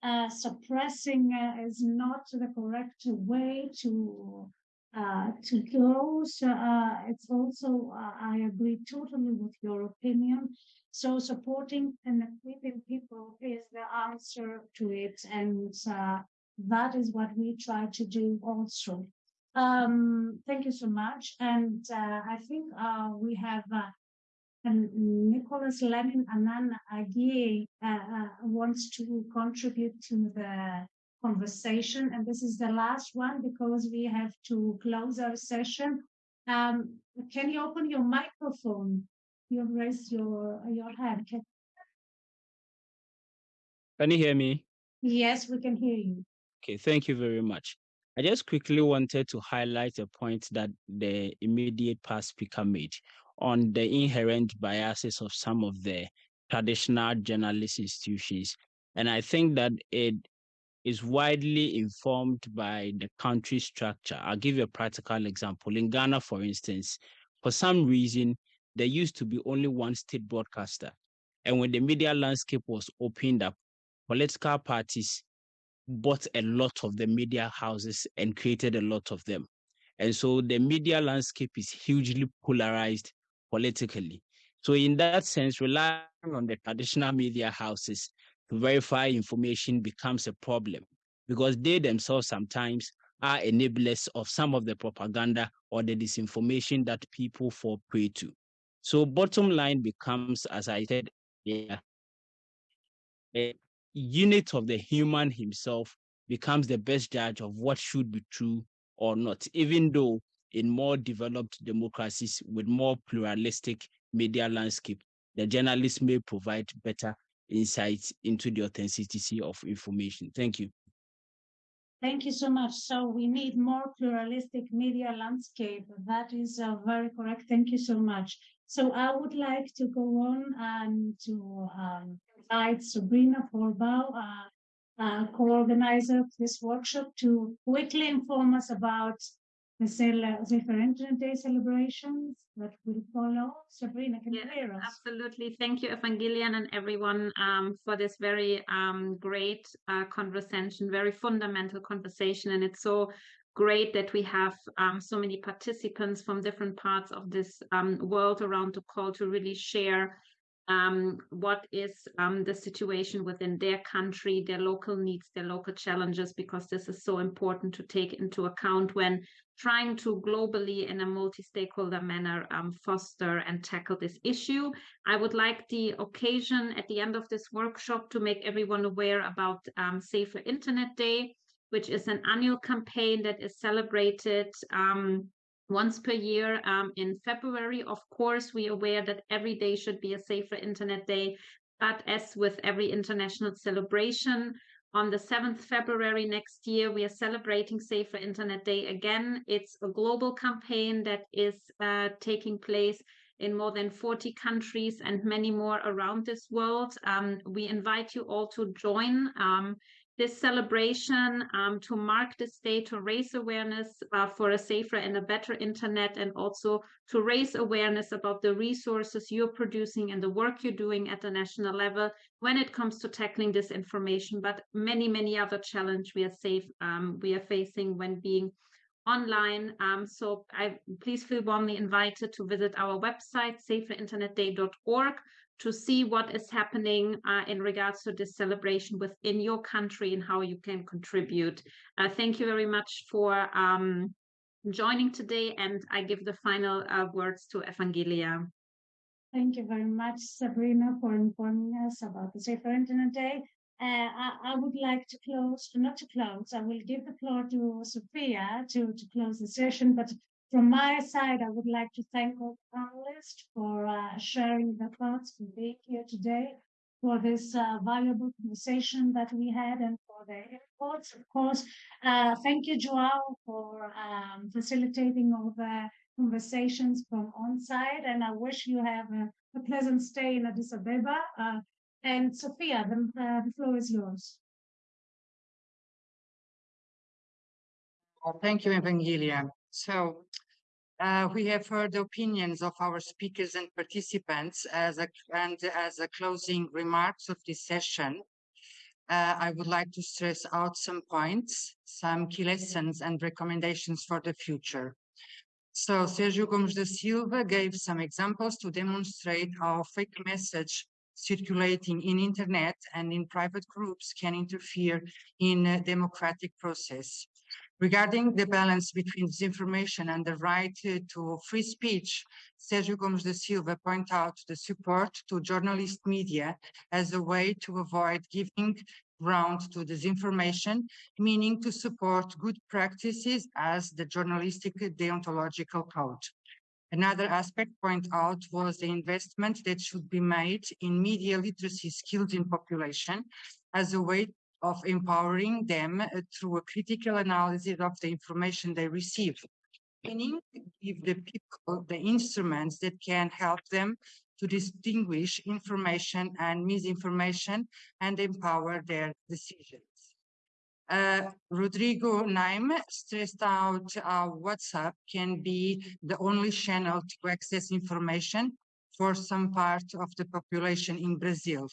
uh, suppressing uh, is not the correct way to uh, to. So it's also I agree totally with your opinion. So supporting and equipping people is the answer to it, and that is what we try to do also. Um, thank you so much. And uh, I think uh, we have uh, Nicholas Lenin Anan Agie uh, uh, wants to contribute to the conversation. And this is the last one because we have to close our session. Um, can you open your microphone? You've raised your, your hand. Can, can you hear me? Yes, we can hear you. Okay, thank you very much. I just quickly wanted to highlight a point that the immediate past speaker made on the inherent biases of some of the traditional journalist institutions. And I think that it is widely informed by the country structure. I'll give you a practical example. In Ghana, for instance, for some reason, there used to be only one state broadcaster. And when the media landscape was opened up, political parties bought a lot of the media houses and created a lot of them. And so the media landscape is hugely polarized politically. So, in that sense, relying on the traditional media houses to verify information becomes a problem because they themselves sometimes are enablers of some of the propaganda or the disinformation that people fall prey to. So, bottom line becomes, as I said, yeah, unit of the human himself becomes the best judge of what should be true or not, even though in more developed democracies with more pluralistic media landscape, the journalists may provide better insights into the authenticity of information. Thank you. Thank you so much. So we need more pluralistic media landscape. That is uh, very correct. Thank you so much. So I would like to go on and to um, invite Sabrina Forbau, uh, uh, co-organizer of this workshop, to quickly inform us about the Internet Day celebrations that will follow. Sabrina, can you hear us? Absolutely. Thank you, Evangelia, and everyone um, for this very um, great uh, conversation, very fundamental conversation. And it's so great that we have um, so many participants from different parts of this um, world around the call to really share um, what is um, the situation within their country, their local needs, their local challenges, because this is so important to take into account when trying to globally in a multi-stakeholder manner um, foster and tackle this issue. I would like the occasion at the end of this workshop to make everyone aware about um, Safer Internet Day, which is an annual campaign that is celebrated um, once per year um, in February. Of course, we are aware that every day should be a safer internet day, but as with every international celebration, on the 7th February next year, we are celebrating Safer Internet Day again. It's a global campaign that is uh, taking place in more than 40 countries and many more around this world. Um, we invite you all to join. Um, this celebration um, to mark this day, to raise awareness uh, for a safer and a better internet, and also to raise awareness about the resources you're producing and the work you're doing at the national level when it comes to tackling this information, but many, many other challenges we are safe um, we are facing when being online. Um, so I please feel warmly invited to visit our website, saferinternetday.org, to see what is happening uh, in regards to this celebration within your country and how you can contribute. Uh, thank you very much for um, joining today, and I give the final uh, words to Evangelia. Thank you very much, Sabrina, for informing us about the Internet Day. Uh, I, I, would like to close, not to close, I will give the floor to Sophia to, to close the session, but from my side, I would like to thank all panelists for uh, sharing their thoughts, for being here today, for this uh, valuable conversation that we had, and for their inputs. Of course, uh, thank you, Joao, for um, facilitating all the conversations from on-site, and I wish you have a, a pleasant stay in Addis Ababa. Uh, and Sophia, the, the floor is yours. Well, thank you, Evangelia. So Uh, we have heard the opinions of our speakers and participants as a, and as a closing remarks of this session. Uh, I would like to stress out some points, some key lessons and recommendations for the future. So Sergio Gomes da Silva gave some examples to demonstrate how fake message circulating in internet and in private groups can interfere in a democratic process. Regarding the balance between disinformation and the right to free speech, Sergio Gomes da Silva point out the support to journalist media as a way to avoid giving ground to disinformation, meaning to support good practices as the journalistic deontological code. Another aspect point out was the investment that should be made in media literacy skills in population as a way of empowering them uh, through a critical analysis of the information they receive, meaning give the people the instruments that can help them to distinguish information and misinformation and empower their decisions. Uh, Rodrigo Nejm stressed out how WhatsApp can be the only channel to access information for some part of the population in Brazil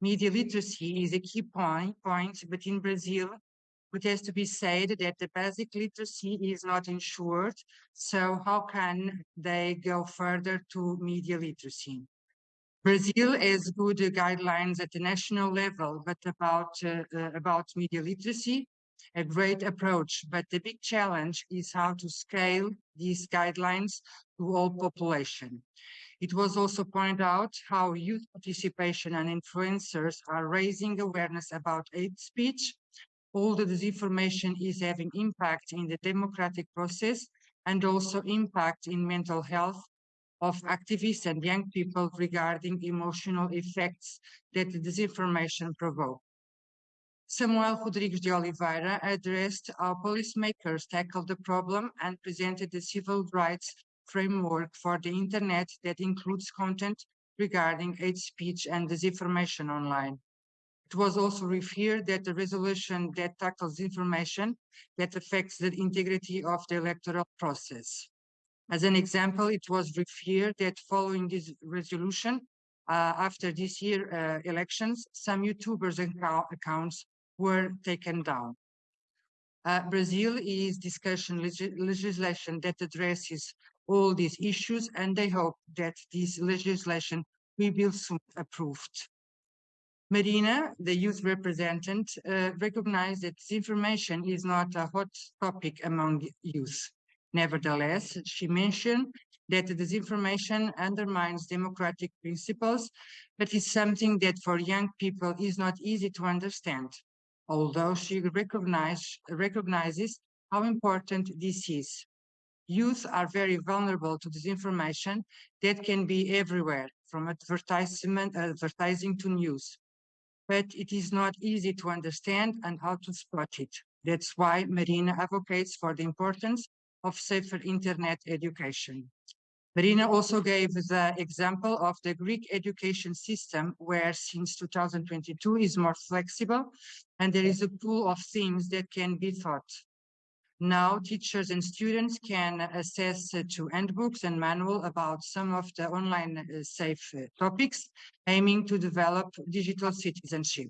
media literacy is a key point, point, but in Brazil, it has to be said that the basic literacy is not ensured. So how can they go further to media literacy? Brazil has good guidelines at the national level, but about, uh, about media literacy, a great approach. But the big challenge is how to scale these guidelines to all population. It was also pointed out how youth participation and influencers are raising awareness about hate speech. All the disinformation is having impact in the democratic process and also impact in mental health of activists and young people regarding emotional effects that the disinformation provoke. Samuel Rodrigues de Oliveira addressed how policymakers tackle the problem and presented the civil rights framework for the internet that includes content regarding hate speech and disinformation online. It was also referred that the resolution that tackles information that affects the integrity of the electoral process. As an example, it was referred that following this resolution, uh, after this year uh, elections, some YouTubers and accounts were taken down. Uh, Brazil is discussion legislation that addresses all these issues, and they hope that this legislation will be soon approved. Marina, the youth representative, uh, recognized that disinformation is not a hot topic among youth. Nevertheless, she mentioned that disinformation undermines democratic principles, but is something that for young people is not easy to understand, although she recognize, recognizes how important this is youth are very vulnerable to disinformation that can be everywhere, from advertisement, advertising to news. But it is not easy to understand and how to spot it. That's why Marina advocates for the importance of safer internet education. Marina also gave the example of the Greek education system, where since 2022 is more flexible and there is a pool of themes that can be taught. Now teachers and students can access to handbooks and manual about some of the online uh, safe uh, topics, aiming to develop digital citizenship.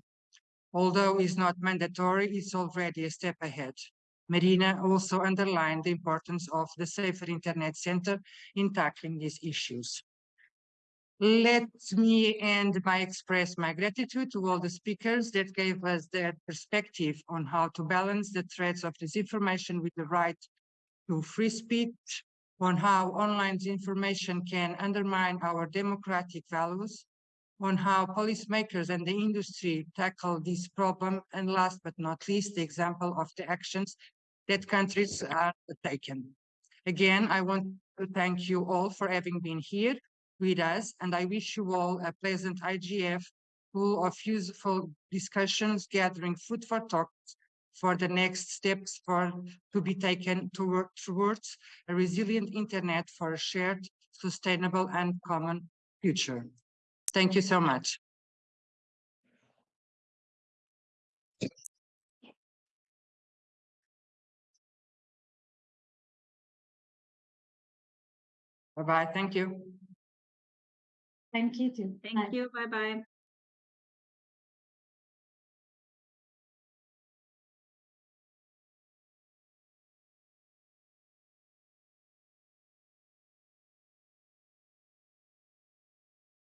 Although it's not mandatory, it's already a step ahead. Marina also underlined the importance of the Safer Internet Center in tackling these issues. Let me end by express my gratitude to all the speakers that gave us their perspective on how to balance the threats of disinformation with the right to free speech, on how online information can undermine our democratic values, on how policymakers and the industry tackle this problem, and last but not least, the example of the actions that countries are taking. Again, I want to thank you all for having been here with us, and I wish you all a pleasant IGF full of useful discussions, gathering food for thought for the next steps for to be taken toward, towards a resilient internet for a shared, sustainable and common future. Thank you so much. Bye bye. Thank you. Thank you too. Thank you. Bye bye.